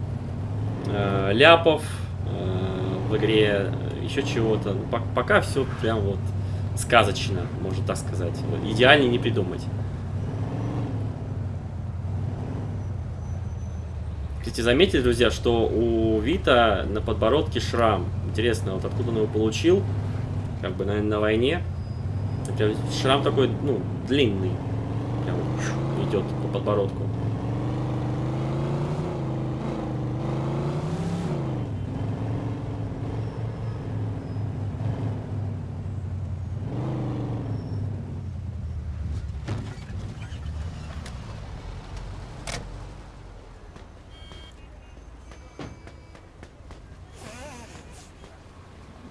э, ляпов э, в игре, еще чего-то. Ну, пок- пока все прям вот сказочно, можно так сказать. Вот Идеальнее не придумать. Кстати, заметили, друзья, что у Вита на подбородке шрам. Интересно, вот откуда он его получил? Как бы, наверное, на войне. Шрам такой, ну, длинный. Прям идет по подбородку.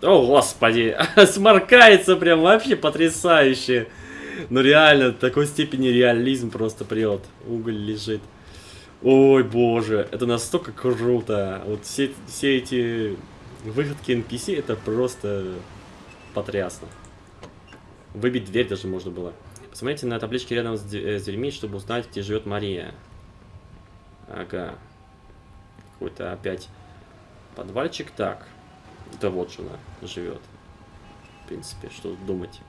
О, господи, сморкается прям вообще потрясающе. Ну реально, такой степени реализм просто прет. Уголь лежит. Ой, боже, это настолько круто. Вот все, все эти выходки NPC, это просто потрясно. Выбить дверь даже можно было. Посмотрите на табличке рядом с дверьми, чтобы узнать, где живет Мария. Ага. Какой-то опять подвальчик. Так. Да вот же она живет. В принципе, что тут думать.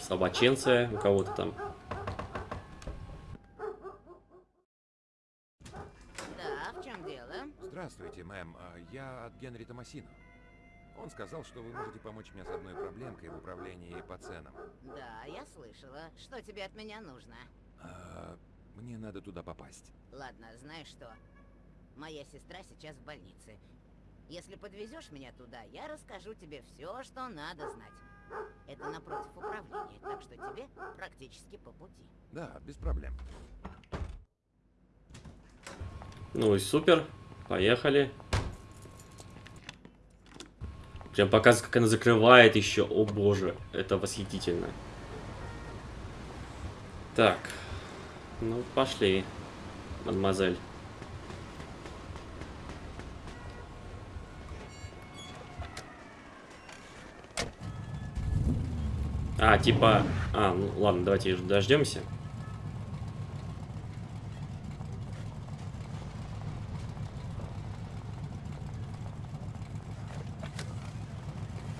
Собаченция у кого-то там. Да, в чем дело? Здравствуйте, мэм. А, Я от Генри Томасино. Он сказал, что вы можете помочь мне с одной проблемкой в управлении по ценам. Да, я слышала. Что тебе от меня нужно? А, Мне надо туда попасть. Ладно, знаешь что? Моя сестра сейчас в больнице. Если подвезешь меня туда, я расскажу тебе все, что надо знать. Это напротив управления, так что тебе практически по пути. Да, без проблем. Ну и супер. Поехали. Прям показывает, как она закрывает еще. О боже, это восхитительно. Так. Ну, пошли, мадемуазель. А, типа... А, ну ладно, давайте дождемся.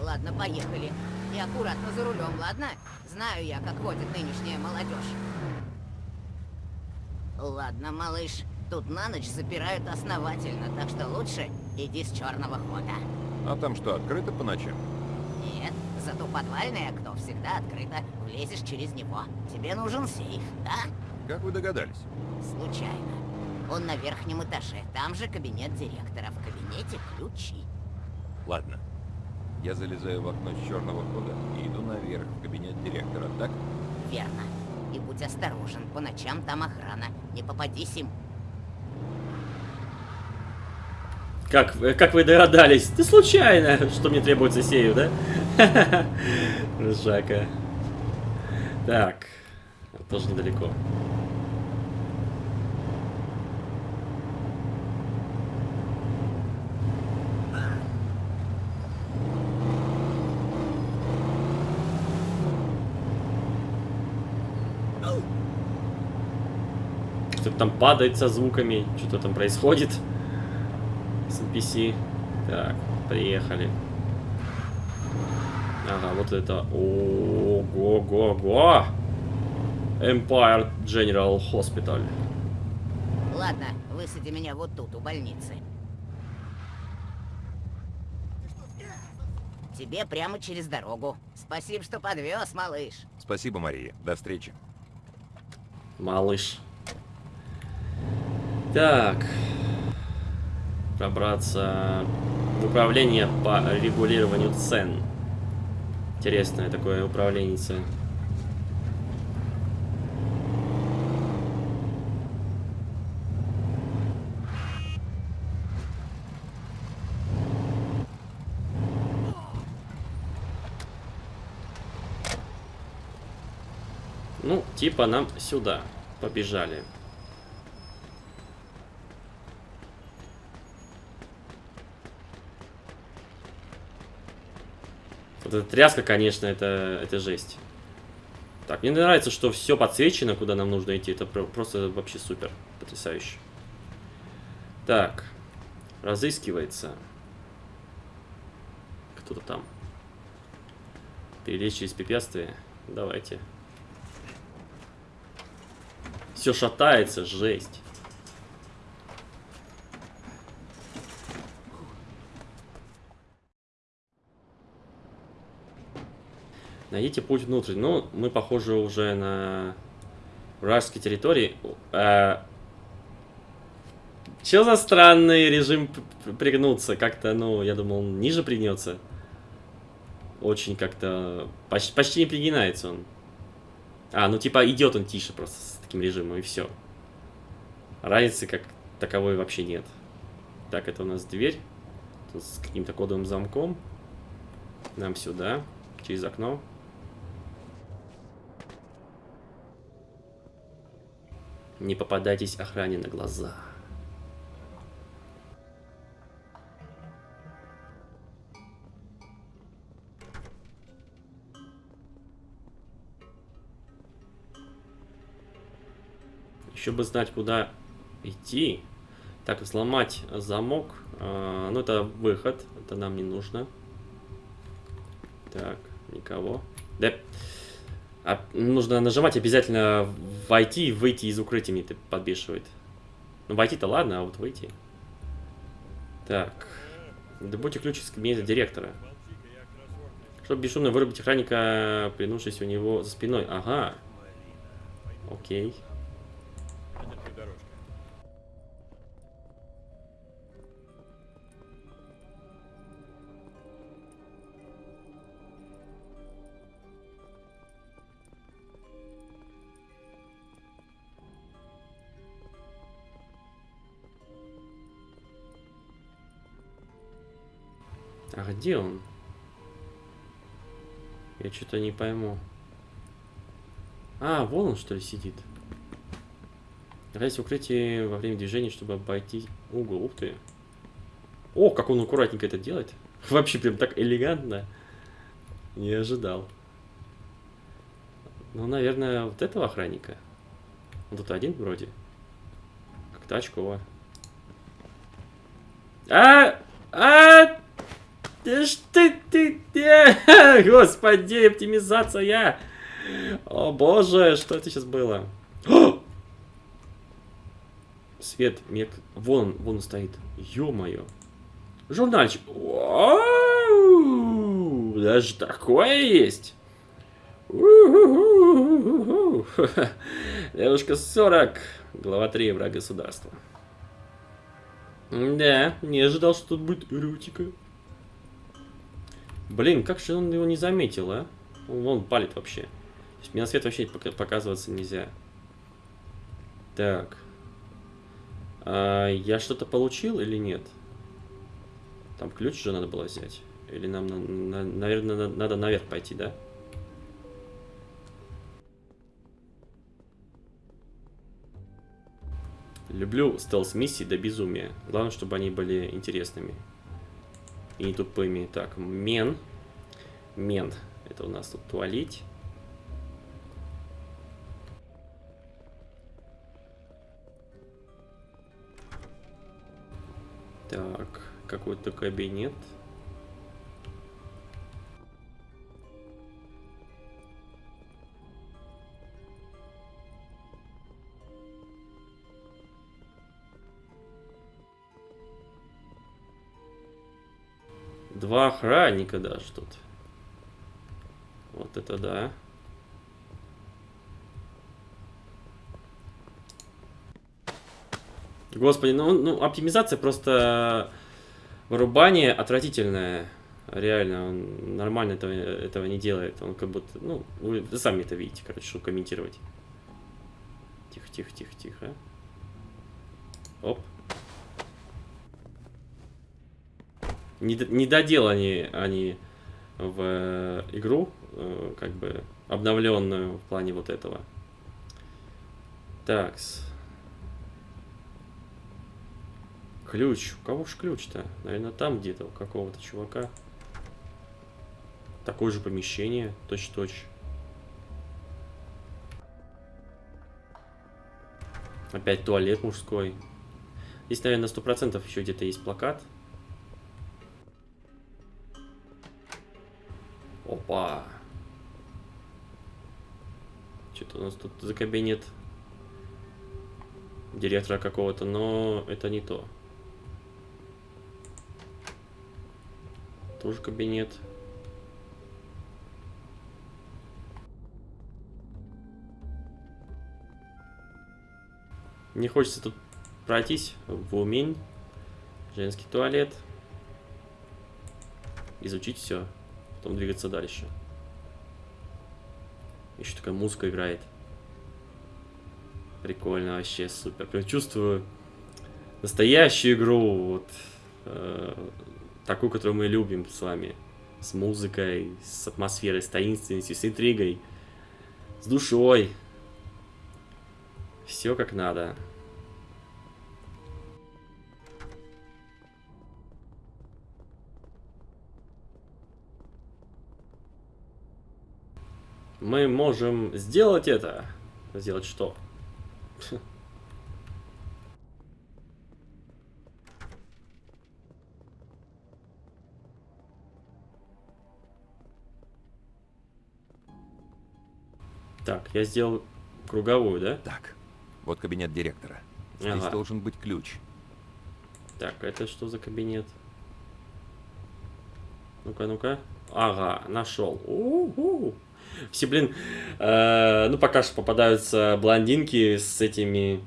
Ладно, поехали. И аккуратно за рулем, ладно? Знаю я, как водит нынешняя молодежь. Ладно, малыш, тут на ночь запирают основательно, так что лучше иди с черного хода. А там что, открыто по ночам? Нет, зато подвальное окно всегда открыто. Влезешь через него. Тебе нужен сейф, да? Как вы догадались? Случайно. Он на верхнем этаже. Там же кабинет директора. В кабинете ключи. Ладно. Я залезаю в окно с черного хода и иду наверх в кабинет директора, так? Верно. И будь осторожен, по ночам там охрана. Не попадись им. Как, э, как вы догадались? Ты случайно, что мне требуется сею, да? Жака. Так. Тоже недалеко. Что-то там падает со звуками, что-то там происходит с NPC. Так, приехали. Ага, вот это. Ого-го-го! Empire General Hospital. Ладно, высади меня вот тут, у больницы. Тебе прямо через дорогу. Спасибо, что подвез, малыш. Спасибо, Мария. До встречи. Малыш. Так. Пробраться в управление по регулированию цен. Интересное такое управление. Ну, типа нам сюда побежали. Вот эта тряска, конечно, это, это жесть. Так, мне нравится, что все подсвечено, куда нам нужно идти. Это просто вообще супер. Потрясающе. Так. Разыскивается. Кто-то там. Перелезть через препятствие. Давайте. Все шатается, жесть. Найдите путь внутрь. Ну, мы, похоже, уже на вражеской территории. А... Че за странный режим пригнуться? Как-то, ну, я думал, он ниже пригнется. Очень как-то... Почти, почти не пригинается он. А, ну типа идет он тише просто с таким режимом, и все. Разницы как таковой вообще нет. Так, это у нас дверь. Тут с каким-то кодовым замком. Нам сюда, через окно. Не попадайтесь охране на глаза. Еще бы знать, куда идти. Так, сломать замок. А, ну, это выход. Это нам не нужно. Так, никого. Да. А, нужно нажимать обязательно войти и выйти из укрытия мне подбешивает. Ну, войти-то ладно, а вот выйти. Так. Добудьте ключ из кабинета директора. Чтобы бесшумно вырубить охранника, принувшись у него за спиной. Ага. Окей. А где он? Я что-то не пойму. А, вон он что ли сидит. Находясь укрытие во время движения, чтобы обойти угол. Ух ты. О, как он аккуратненько это делает. Вообще прям так элегантно. Не ожидал. Ну, наверное, вот этого охранника. Он тут один вроде. Как-то очково. А! А! Да что ты, ты, господи, оптимизация. О боже, что это сейчас было? О! Свет, мне... Вон, вон стоит. Ё-моё. Журнальчик. Даже такое есть. Девушка 40. Глава 3. Враг государства. Да, не ожидал, что тут будет эротика. Блин, как же он его не заметил, а? Он, палит вообще. То мне на свет вообще пока- показываться нельзя. Так. А, я что-то получил или нет? Там ключ же надо было взять. Или нам, на- на- наверное, надо, надо наверх пойти, да? Люблю стелс-миссии до безумия. Главное, чтобы они были интересными. И не тупыми. Так, мен. Мен. Это у нас тут туалить. Так, какой-то кабинет. Два охранника даже тут. Вот это да. Господи, ну, ну оптимизация просто вырубание отвратительное. Реально, он нормально этого, этого не делает. Он как будто, ну, вы сами это видите, короче, что комментировать. Тихо, тихо, тихо, тихо. Оп. Не, доделали они в э, игру, э, как бы обновленную в плане вот этого. Такс. Ключ. У кого ж ключ-то? Наверное, там где-то, у какого-то чувака. Такое же помещение, точь-точь. Опять туалет мужской. Здесь, наверное, сто процентов еще где-то есть плакат. Опа. Что-то у нас тут за кабинет директора какого-то, но это не то. Тоже кабинет. Не хочется тут пройтись в умень. Женский туалет. Изучить все. Потом двигаться дальше. Еще такая музыка играет. Прикольно вообще, супер. Прям чувствую настоящую игру. Вот, э, такую, которую мы любим с вами. С музыкой, с атмосферой, с таинственностью, с интригой. С душой. Все как надо. Мы можем сделать это. Сделать что? Так, я сделал круговую, да? Так, вот кабинет директора. Здесь Ага. должен быть ключ. Так, это что за кабинет? Ну-ка, ну-ка. Ага, нашел. У-у. Все, блин, э, ну пока что попадаются блондинки с этими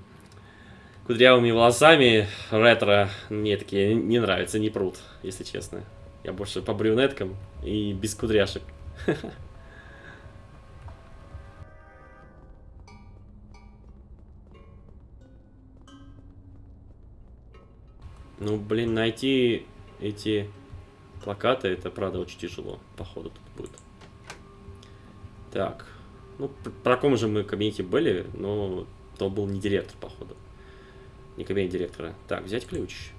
кудрявыми волосами ретро. Мне такие не нравятся, не прут, если честно. Я больше по брюнеткам и без кудряшек. Ну, блин, найти эти плакаты, это правда очень тяжело, походу тут будет. Так, ну, пр- про ком же мы кабинете были, но то был не директор, походу. Не кабинет директора. Так, взять ключ.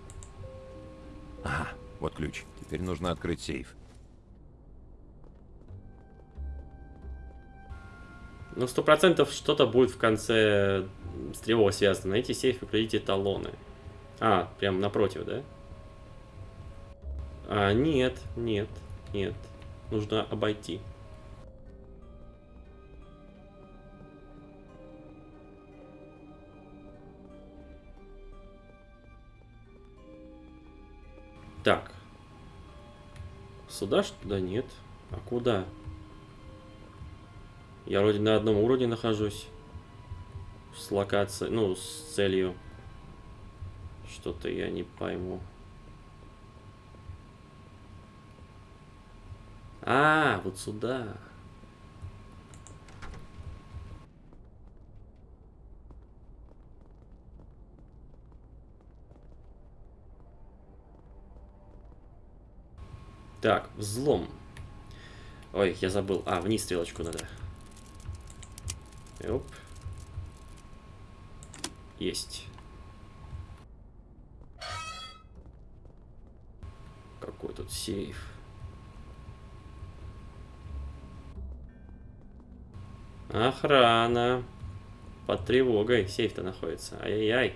Ага, вот ключ. Теперь нужно открыть сейф. Ну, сто процентов что-то будет в конце с тревогой связано. На эти сейфы придите талоны. А, прям напротив, да? А, нет, нет, нет. Нужно обойти. Так, Сюда что Да нет. А куда? Я вроде на одном уровне нахожусь. С локацией, ну, с целью. Что-то я не пойму. А, вот сюда. Так, взлом. Ой, я забыл. А, вниз стрелочку надо. Оп. Есть. Какой тут сейф. Охрана. Под тревогой сейф-то находится. Ай-яй-яй.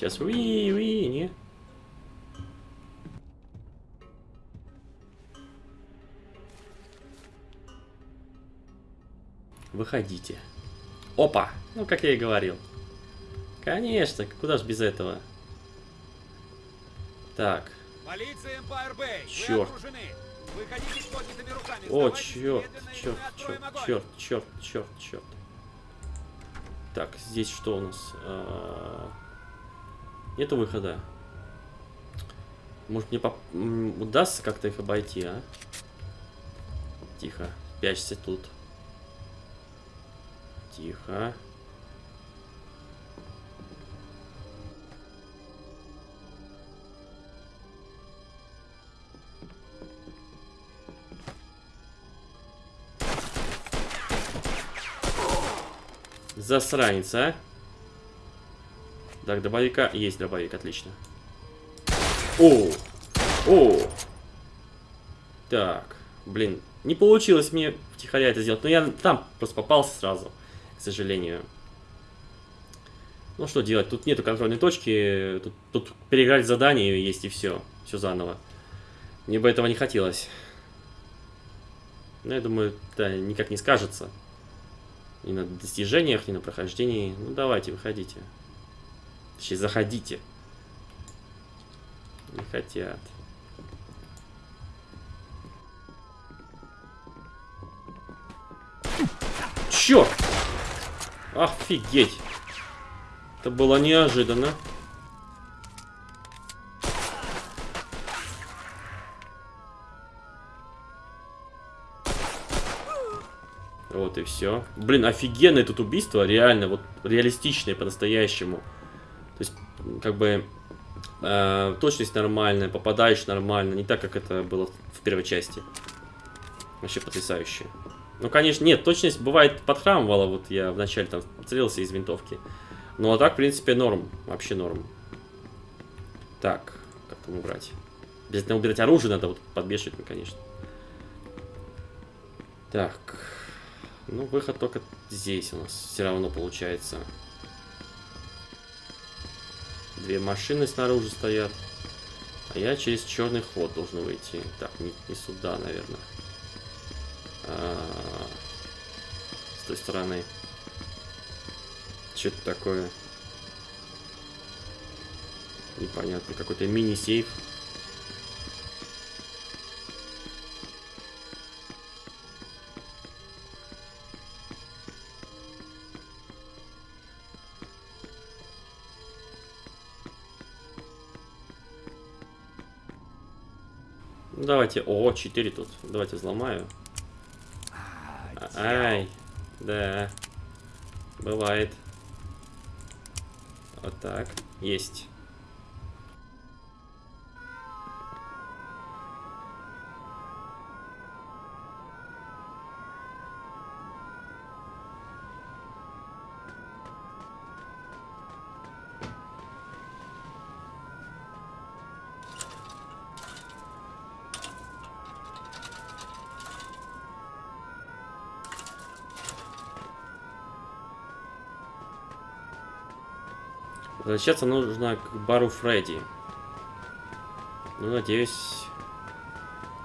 Сейчас уи, уи, не? Выходите. Опа! Ну, как я и говорил. Конечно, куда ж без этого? Так. Полиция Empire Bay. Черт. Руками. О, черт, черт, черт, черт, черт, черт, черт. Так, здесь что у нас? А, Нету выхода. Может мне поп- удастся как-то их обойти, а? Тихо, пячься тут. Тихо. Засранец, а? Так, дробовика. Есть дробовик, отлично. О! О! Так, блин, не получилось мне втихаря это сделать. Но я там просто попался сразу, к сожалению. Ну что делать, тут нету контрольной точки, тут, тут переиграть задание есть и все, все заново. Мне бы этого не хотелось. Но я думаю, да, никак не скажется. Ни на достижениях, ни на прохождении. Ну давайте, выходите. Точнее, заходите. Не хотят. Черт! Офигеть! Это было неожиданно. Вот и все. Блин, офигенное тут убийство, реально, вот реалистичное по-настоящему. То есть, как бы, э, точность нормальная, попадаешь нормально, не так, как это было в первой части. Вообще потрясающе. Ну, конечно, нет, точность бывает подхрамывала, вот я вначале там целился из винтовки. Ну, а так, в принципе, норм, вообще норм. Так, как там убрать? Обязательно убирать оружие надо, вот подбешивать, ну, конечно. Так, ну, выход только здесь у нас все равно получается. Две машины снаружи стоят. А я через черный ход должен выйти. Так, не, не сюда, наверное. А, с той стороны. Что это такое? Непонятно. Какой-то мини-сейф. Давайте. О, 4 тут. Давайте взломаю. Ай, да. Бывает. Вот так. Есть. Возвращаться нужно к бару Фредди. Ну, надеюсь,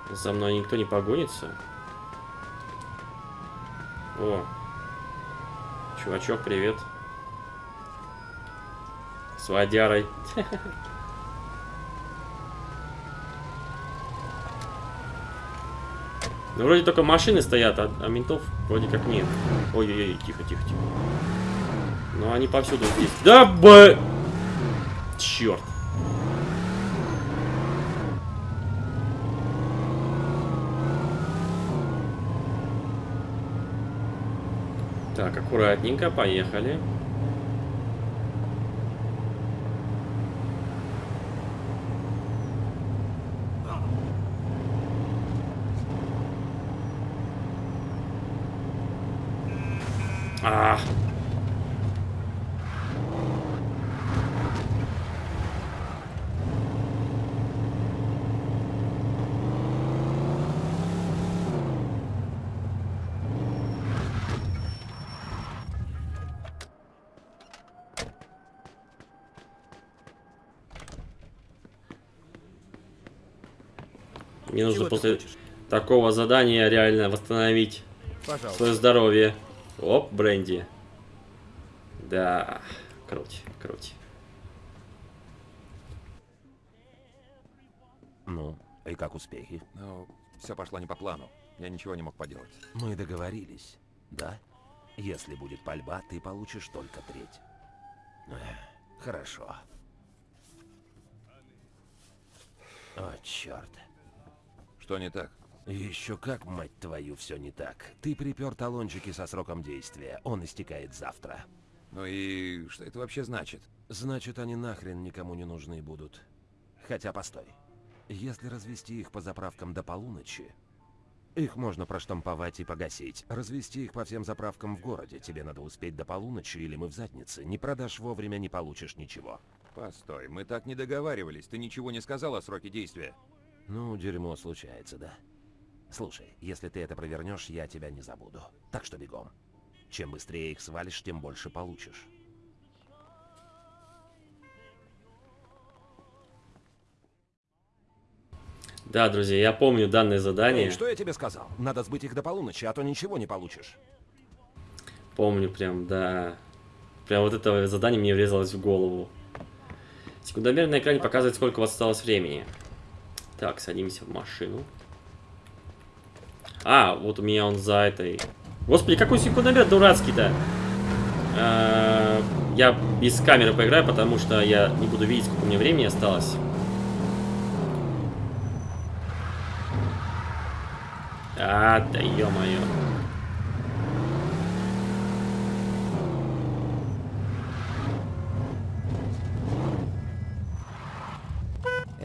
за мной никто не погонится. О. Чувачок, привет. С водярой. Ну, вроде только машины стоят, а, а ментов вроде как нет. Ой-ой-ой, тихо, тихо, тихо. Но они повсюду здесь. Да, б... Черт. Так, аккуратненько, поехали. А. Мне нужно Чего после такого задания реально восстановить Пожалуйста. свое здоровье. Оп, бренди. Да, круть, круть. Ну, и как успехи? Ну, все пошло не по плану. Я ничего не мог поделать. Мы договорились, да? Если будет пальба, ты получишь только треть. Хорошо. О, черт. Что не так? Еще как, мать твою, все не так. Ты припер талончики со сроком действия. Он истекает завтра. Ну и что это вообще значит? Значит, они нахрен никому не нужны будут. Хотя, постой. Если развести их по заправкам до полуночи, их можно проштамповать и погасить. Развести их по всем заправкам в городе. Тебе надо успеть до полуночи, или мы в заднице. Не продашь вовремя, не получишь ничего. Постой, мы так не договаривались. Ты ничего не сказал о сроке действия. Ну, дерьмо случается, да? Слушай, если ты это провернешь, я тебя не забуду. Так что бегом. Чем быстрее их свалишь, тем больше получишь. Да, друзья, я помню данное задание. Эй, что я тебе сказал? Надо сбыть их до полуночи, а то ничего не получишь. Помню прям, да. Прям вот это задание мне врезалось в голову. Секундомер на экране показывает, сколько у вас осталось времени. Так, садимся в машину. А, вот у меня он за этой... Господи, какой секундомер дурацкий-то! А, Я без камеры поиграю, потому что я не буду видеть, сколько у меня времени осталось. А, да ё-моё.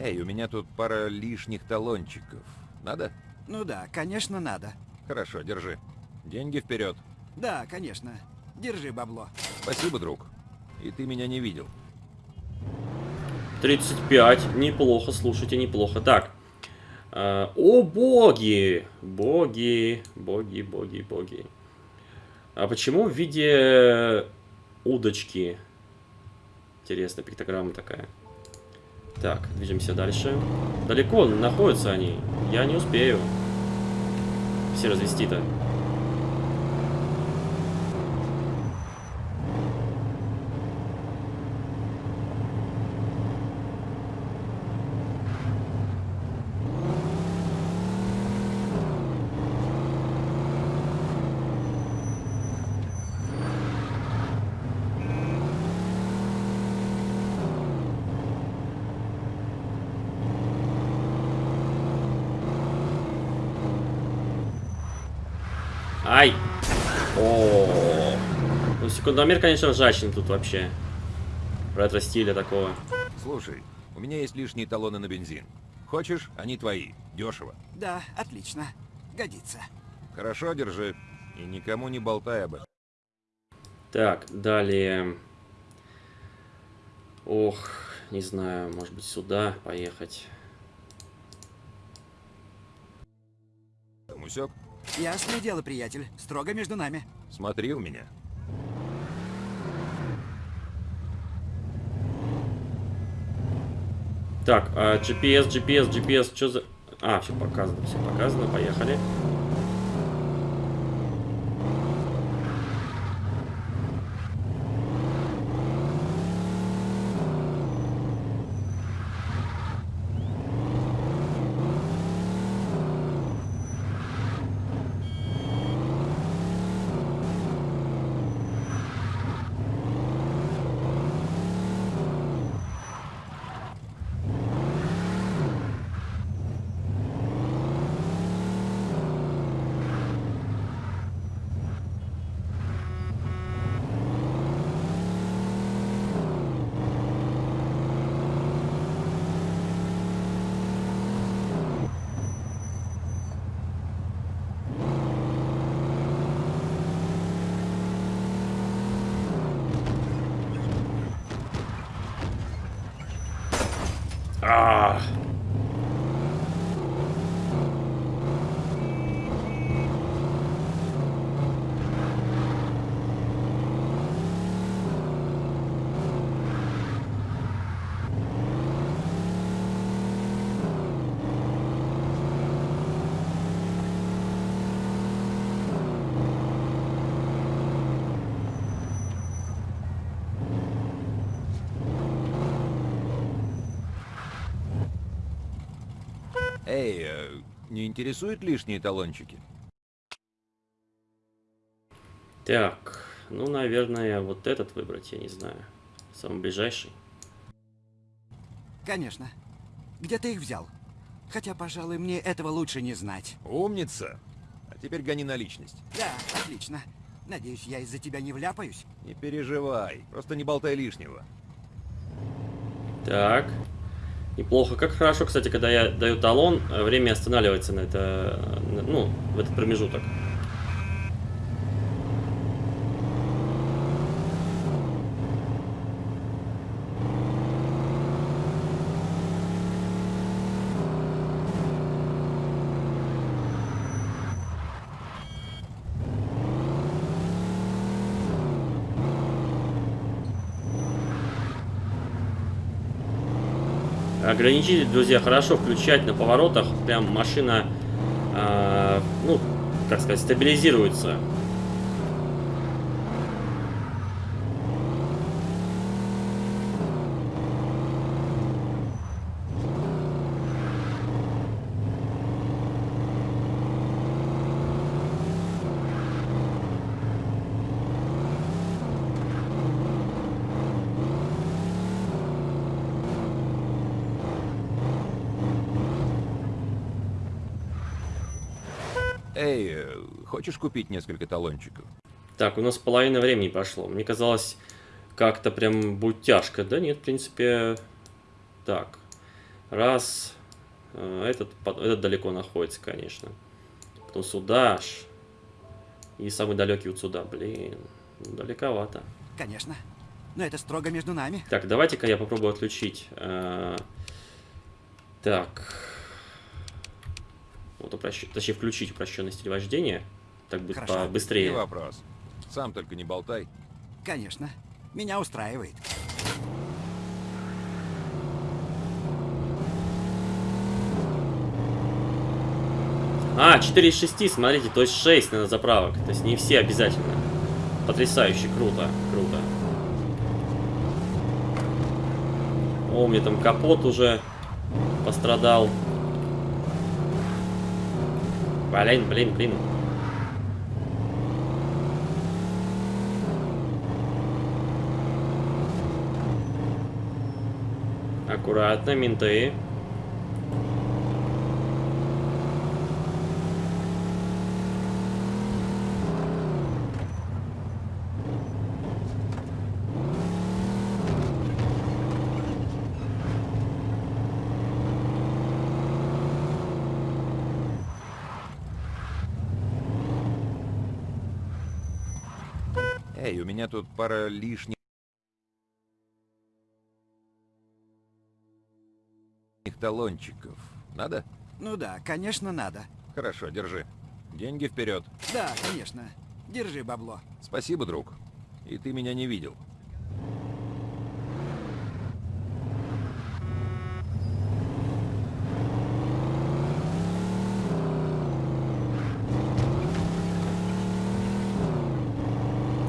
Эй, у меня тут пара лишних талончиков. Надо? Ну да, конечно, надо. Хорошо, держи. Деньги вперед. Да, конечно. Держи бабло. Спасибо, друг. И ты меня не видел. 35. Неплохо, слушайте, неплохо. Так. э, о, боги! Боги, боги, боги, боги. А почему в виде удочки? Интересно, пиктограмма такая. Так, движемся дальше. Далеко находятся они. Я не успею. Все развести-то. Ай! О, Ну, секундомер, конечно, ржачный тут вообще. Ретро-стиля такого. Слушай, у меня есть лишние талоны на бензин. Хочешь? Они твои. Дешево. Да, отлично. Годится. Хорошо, держи. И никому не болтай об этом. Так, далее. Ох, не знаю, может быть сюда поехать. Усек? Ясное дело, приятель. Строго между нами. Смотри у меня. Так, а, GPS, GPS, GPS, что за... А, все показано, все показано, поехали. А. Эй, э, не интересуют лишние талончики? Так, ну, наверное, вот этот выбрать, я не знаю. Самый ближайший. Конечно. Где ты их взял? Хотя, пожалуй, мне этого лучше не знать. Умница. А теперь гони на личность. Да, отлично. Надеюсь, я из-за тебя не вляпаюсь? Не переживай, просто не болтай лишнего. Так. Неплохо. Как хорошо, кстати, когда я даю талон, э, время останавливается на это, э, ну, в этот промежуток. Ограничитель, друзья, хорошо включать на поворотах. Прям машина, э, ну, как сказать, стабилизируется. Эй, э, хочешь купить несколько талончиков? Так, у нас половина времени прошло. Мне казалось, как-то прям будет тяжко. Да нет, в принципе... Так. Раз. Э, Этот, этот далеко находится, конечно. Потом сюда аж. И самый далекий вот сюда. Блин, ну, далековато. Конечно. Но это строго между нами. Так, давайте-ка я попробую отключить. э, Так. Вот упрощ... Точнее, включить упрощенный стиль вождения. Так будет Хорошо. быстрее. Не вопрос. Сам только не болтай. Конечно. Меня устраивает. А, 4 из 6, смотрите, то есть 6 на заправок. То есть не все обязательно. Потрясающе, круто, круто. О, у меня там капот уже пострадал. Блин, блин, блин. Аккуратно, менты. Эй, у меня тут пара лишних талончиков. Надо? Ну да, конечно, надо. Хорошо, держи. Деньги вперед. Да, конечно. Держи бабло. Спасибо, друг. И ты меня не видел.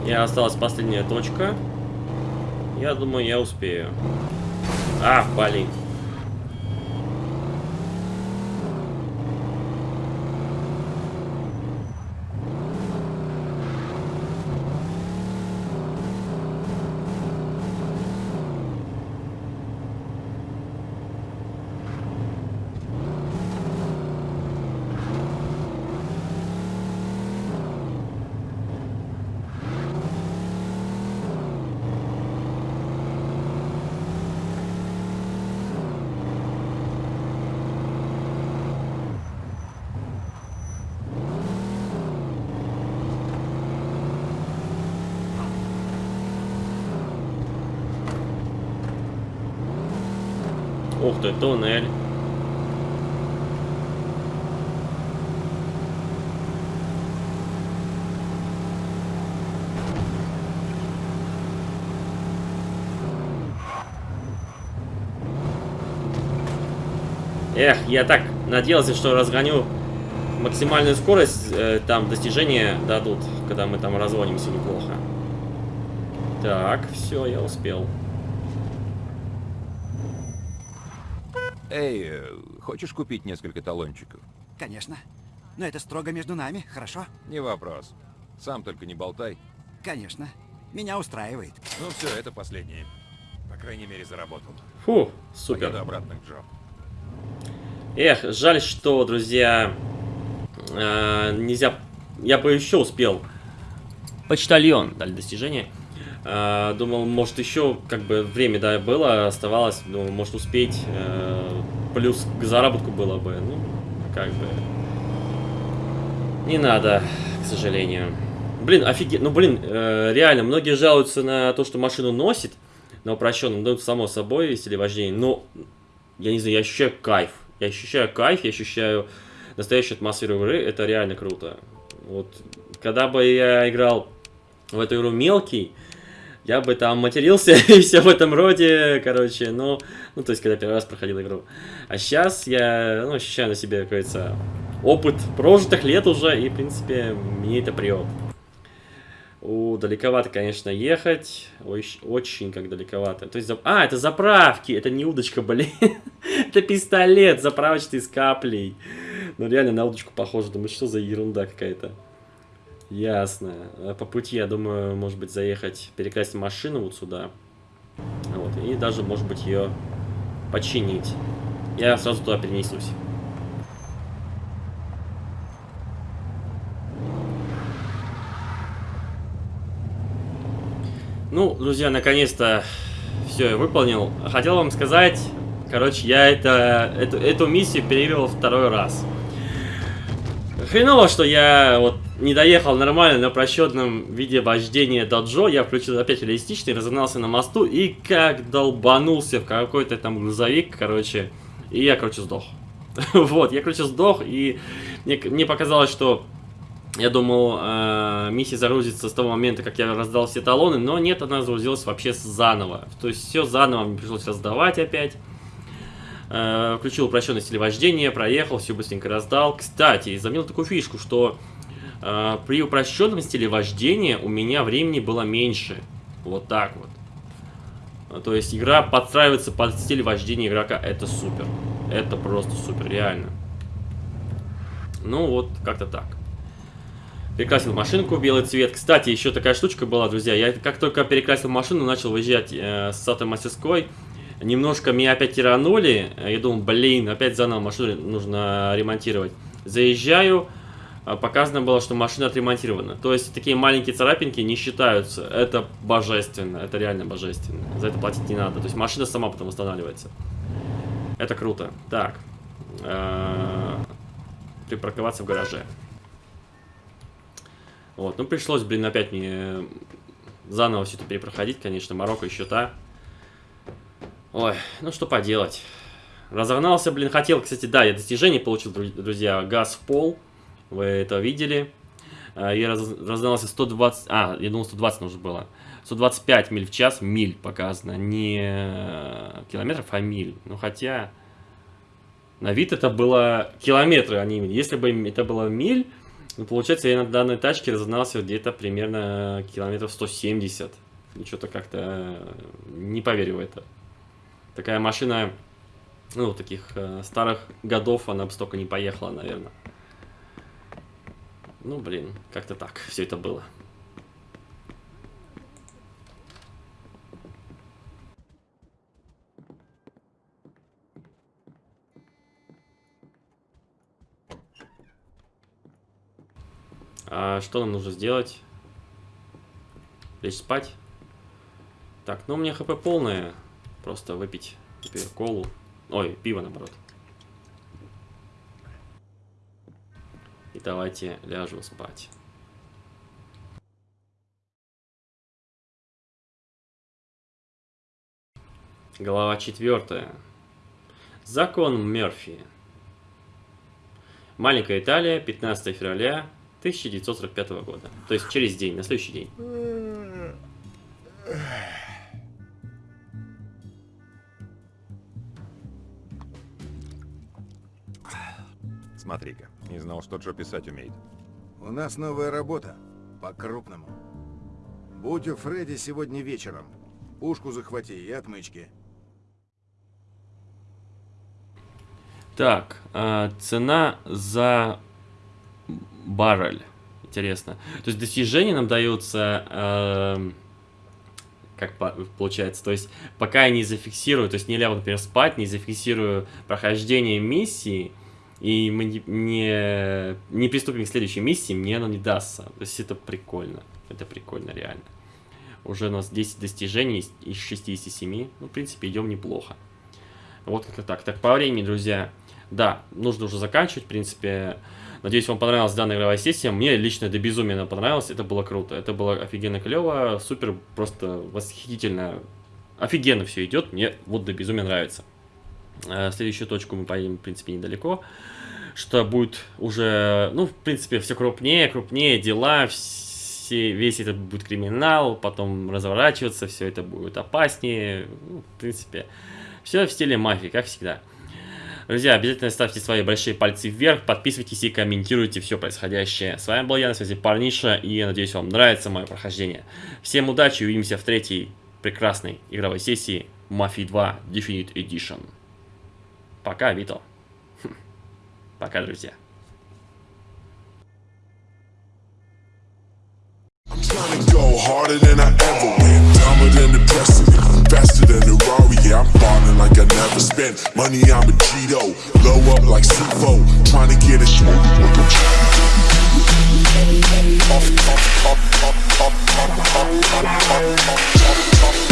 И осталась последняя точка. Я думаю, я успею. А, блин. Ух ты, туннель. Эх, я так надеялся, что разгоню максимальную скорость, э, там достижения дадут, когда мы там разводимся неплохо. Так, все, я успел. Эй, э, хочешь купить несколько талончиков? Конечно. Но это строго между нами, хорошо? Не вопрос. Сам только не болтай. Конечно. Меня устраивает. Ну все, это последнее. По крайней мере, заработал. Фу, супер. Поеду обратно к Джо. Эх, жаль, что, друзья, э, нельзя... Я бы еще успел. Почтальон дали достижение. Э, думал, может, еще как бы время, да, было, оставалось. Думал, может, успеть. Э, плюс к заработку было бы. Ну, как бы... Не надо, к сожалению. Блин, офигеть. Ну, блин, э, реально, многие жалуются на то, что машину носит на упрощенном. Ну, само собой, стиле вождения. Но, я не знаю, я ощущаю кайф. Я ощущаю кайф, я ощущаю настоящую атмосферу игры, это реально круто. Вот, когда бы я играл в эту игру мелкий, я бы там матерился и все в этом роде, короче, ну, ну, то есть, когда первый раз проходил игру. А сейчас я, ну, ощущаю на себе, как говорится, опыт прожитых лет уже, и, в принципе, мне это прет. У, далековато, конечно, ехать. Ой, очень как далековато. То есть, за... а, это заправки, это не удочка, блин. это пистолет заправочный с каплей. Ну, реально на удочку похоже. Думаю, что за ерунда какая-то. Ясно. А по пути, я думаю, может быть, заехать, перекрасить машину вот сюда. Вот, и даже, может быть, ее починить. Я сразу туда перенесусь. Ну, друзья, наконец-то все я выполнил. Хотел вам сказать, короче, я это, эту, эту миссию перевел второй раз. Хреново, что я вот не доехал нормально на просчетном виде вождения доджо. Я включил опять реалистичный, разогнался на мосту и как долбанулся в какой-то там грузовик, короче. И я, короче, сдох. вот, я, короче, сдох, и мне, мне показалось, что я думал, э, миссия загрузится с того момента, как я раздал все талоны, но нет, она загрузилась вообще заново. То есть все заново мне пришлось раздавать опять. Э, включил упрощенный стиль вождения, проехал, все быстренько раздал. Кстати, заметил такую фишку, что э, при упрощенном стиле вождения у меня времени было меньше. Вот так вот. То есть игра подстраивается под стиль вождения игрока. Это супер. Это просто супер, реально. Ну вот, как-то так. Перекрасил машинку в белый цвет. Кстати, еще такая штучка была, друзья. Я как только перекрасил машину, начал выезжать э, с этой мастерской. Немножко меня опять тиранули. Я думал, блин, опять заново машину нужно ремонтировать. Заезжаю. А показано было, что машина отремонтирована. То есть такие маленькие царапинки не считаются. Это божественно. Это реально божественно. За это платить не надо. То есть машина сама потом восстанавливается. Это круто. Так. Припарковаться в гараже. Вот, ну пришлось, блин, опять мне заново все это перепроходить, конечно, Марокко еще та. Ой, ну что поделать. Разогнался, блин, хотел, кстати, да, я достижение получил, друзья, газ в пол. Вы это видели. А, я раз, разогнался 120, а, я думал 120 нужно было. 125 миль в час, миль показано, не километров, а миль. Ну, хотя, на вид это было километры, а не миль. Если бы это было миль, ну, получается, я на данной тачке разогнался где-то примерно километров 170. И что-то как-то э, не поверю в это. Такая машина, ну, таких э, старых годов, она бы столько не поехала, наверное. Ну, блин, как-то так все это было. А что нам нужно сделать? Лечь спать? Так, ну у меня хп полное. Просто выпить теперь колу. Ой, пиво наоборот. И давайте ляжем спать. Глава четвертая. Закон Мерфи. Маленькая Италия, 15 февраля 1945 года. То есть через день, на следующий день. Смотри-ка, не знал, что Джо писать умеет. У нас новая работа. По-крупному. Будь у Фредди сегодня вечером. Пушку захвати и отмычки. Так, э, цена за баррель. Интересно. То есть достижения нам даются, э, как по получается, то есть пока я не зафиксирую, то есть не лягу, например, спать, не зафиксирую прохождение миссии, и мы не, не, не приступим к следующей миссии, мне оно не дастся. То есть это прикольно. Это прикольно, реально. Уже у нас 10 достижений из 67. Ну, в принципе, идем неплохо. Вот как-то так. Так, по времени, друзья. Да, нужно уже заканчивать, в принципе. Надеюсь, вам понравилась данная игровая сессия. Мне лично до безумия понравилось. Это было круто. Это было офигенно клево. Супер, просто восхитительно. Офигенно все идет. Мне вот до безумия нравится. Э, следующую точку мы поедем, в принципе, недалеко. Что будет уже, ну, в принципе, все крупнее, крупнее дела, все, весь этот будет криминал, потом разворачиваться, все это будет опаснее. Ну, в принципе, все в стиле мафии, как всегда. Друзья, обязательно ставьте свои большие пальцы вверх, подписывайтесь и комментируйте все происходящее. С вами был я, на связи Парниша, и я надеюсь, вам нравится мое прохождение. Всем удачи, увидимся в третьей прекрасной игровой сессии Mafia 2 Definite Edition. Пока, Вито. Пока, друзья. go harder than I ever went Dumber than the precedent Faster than the Rari Yeah, I'm falling like I never spent Money, I'm a Cheeto Blow up like C4 Trying to get a smoke off, off, off, off, off, off, off, off, off, off, off, off, off, off,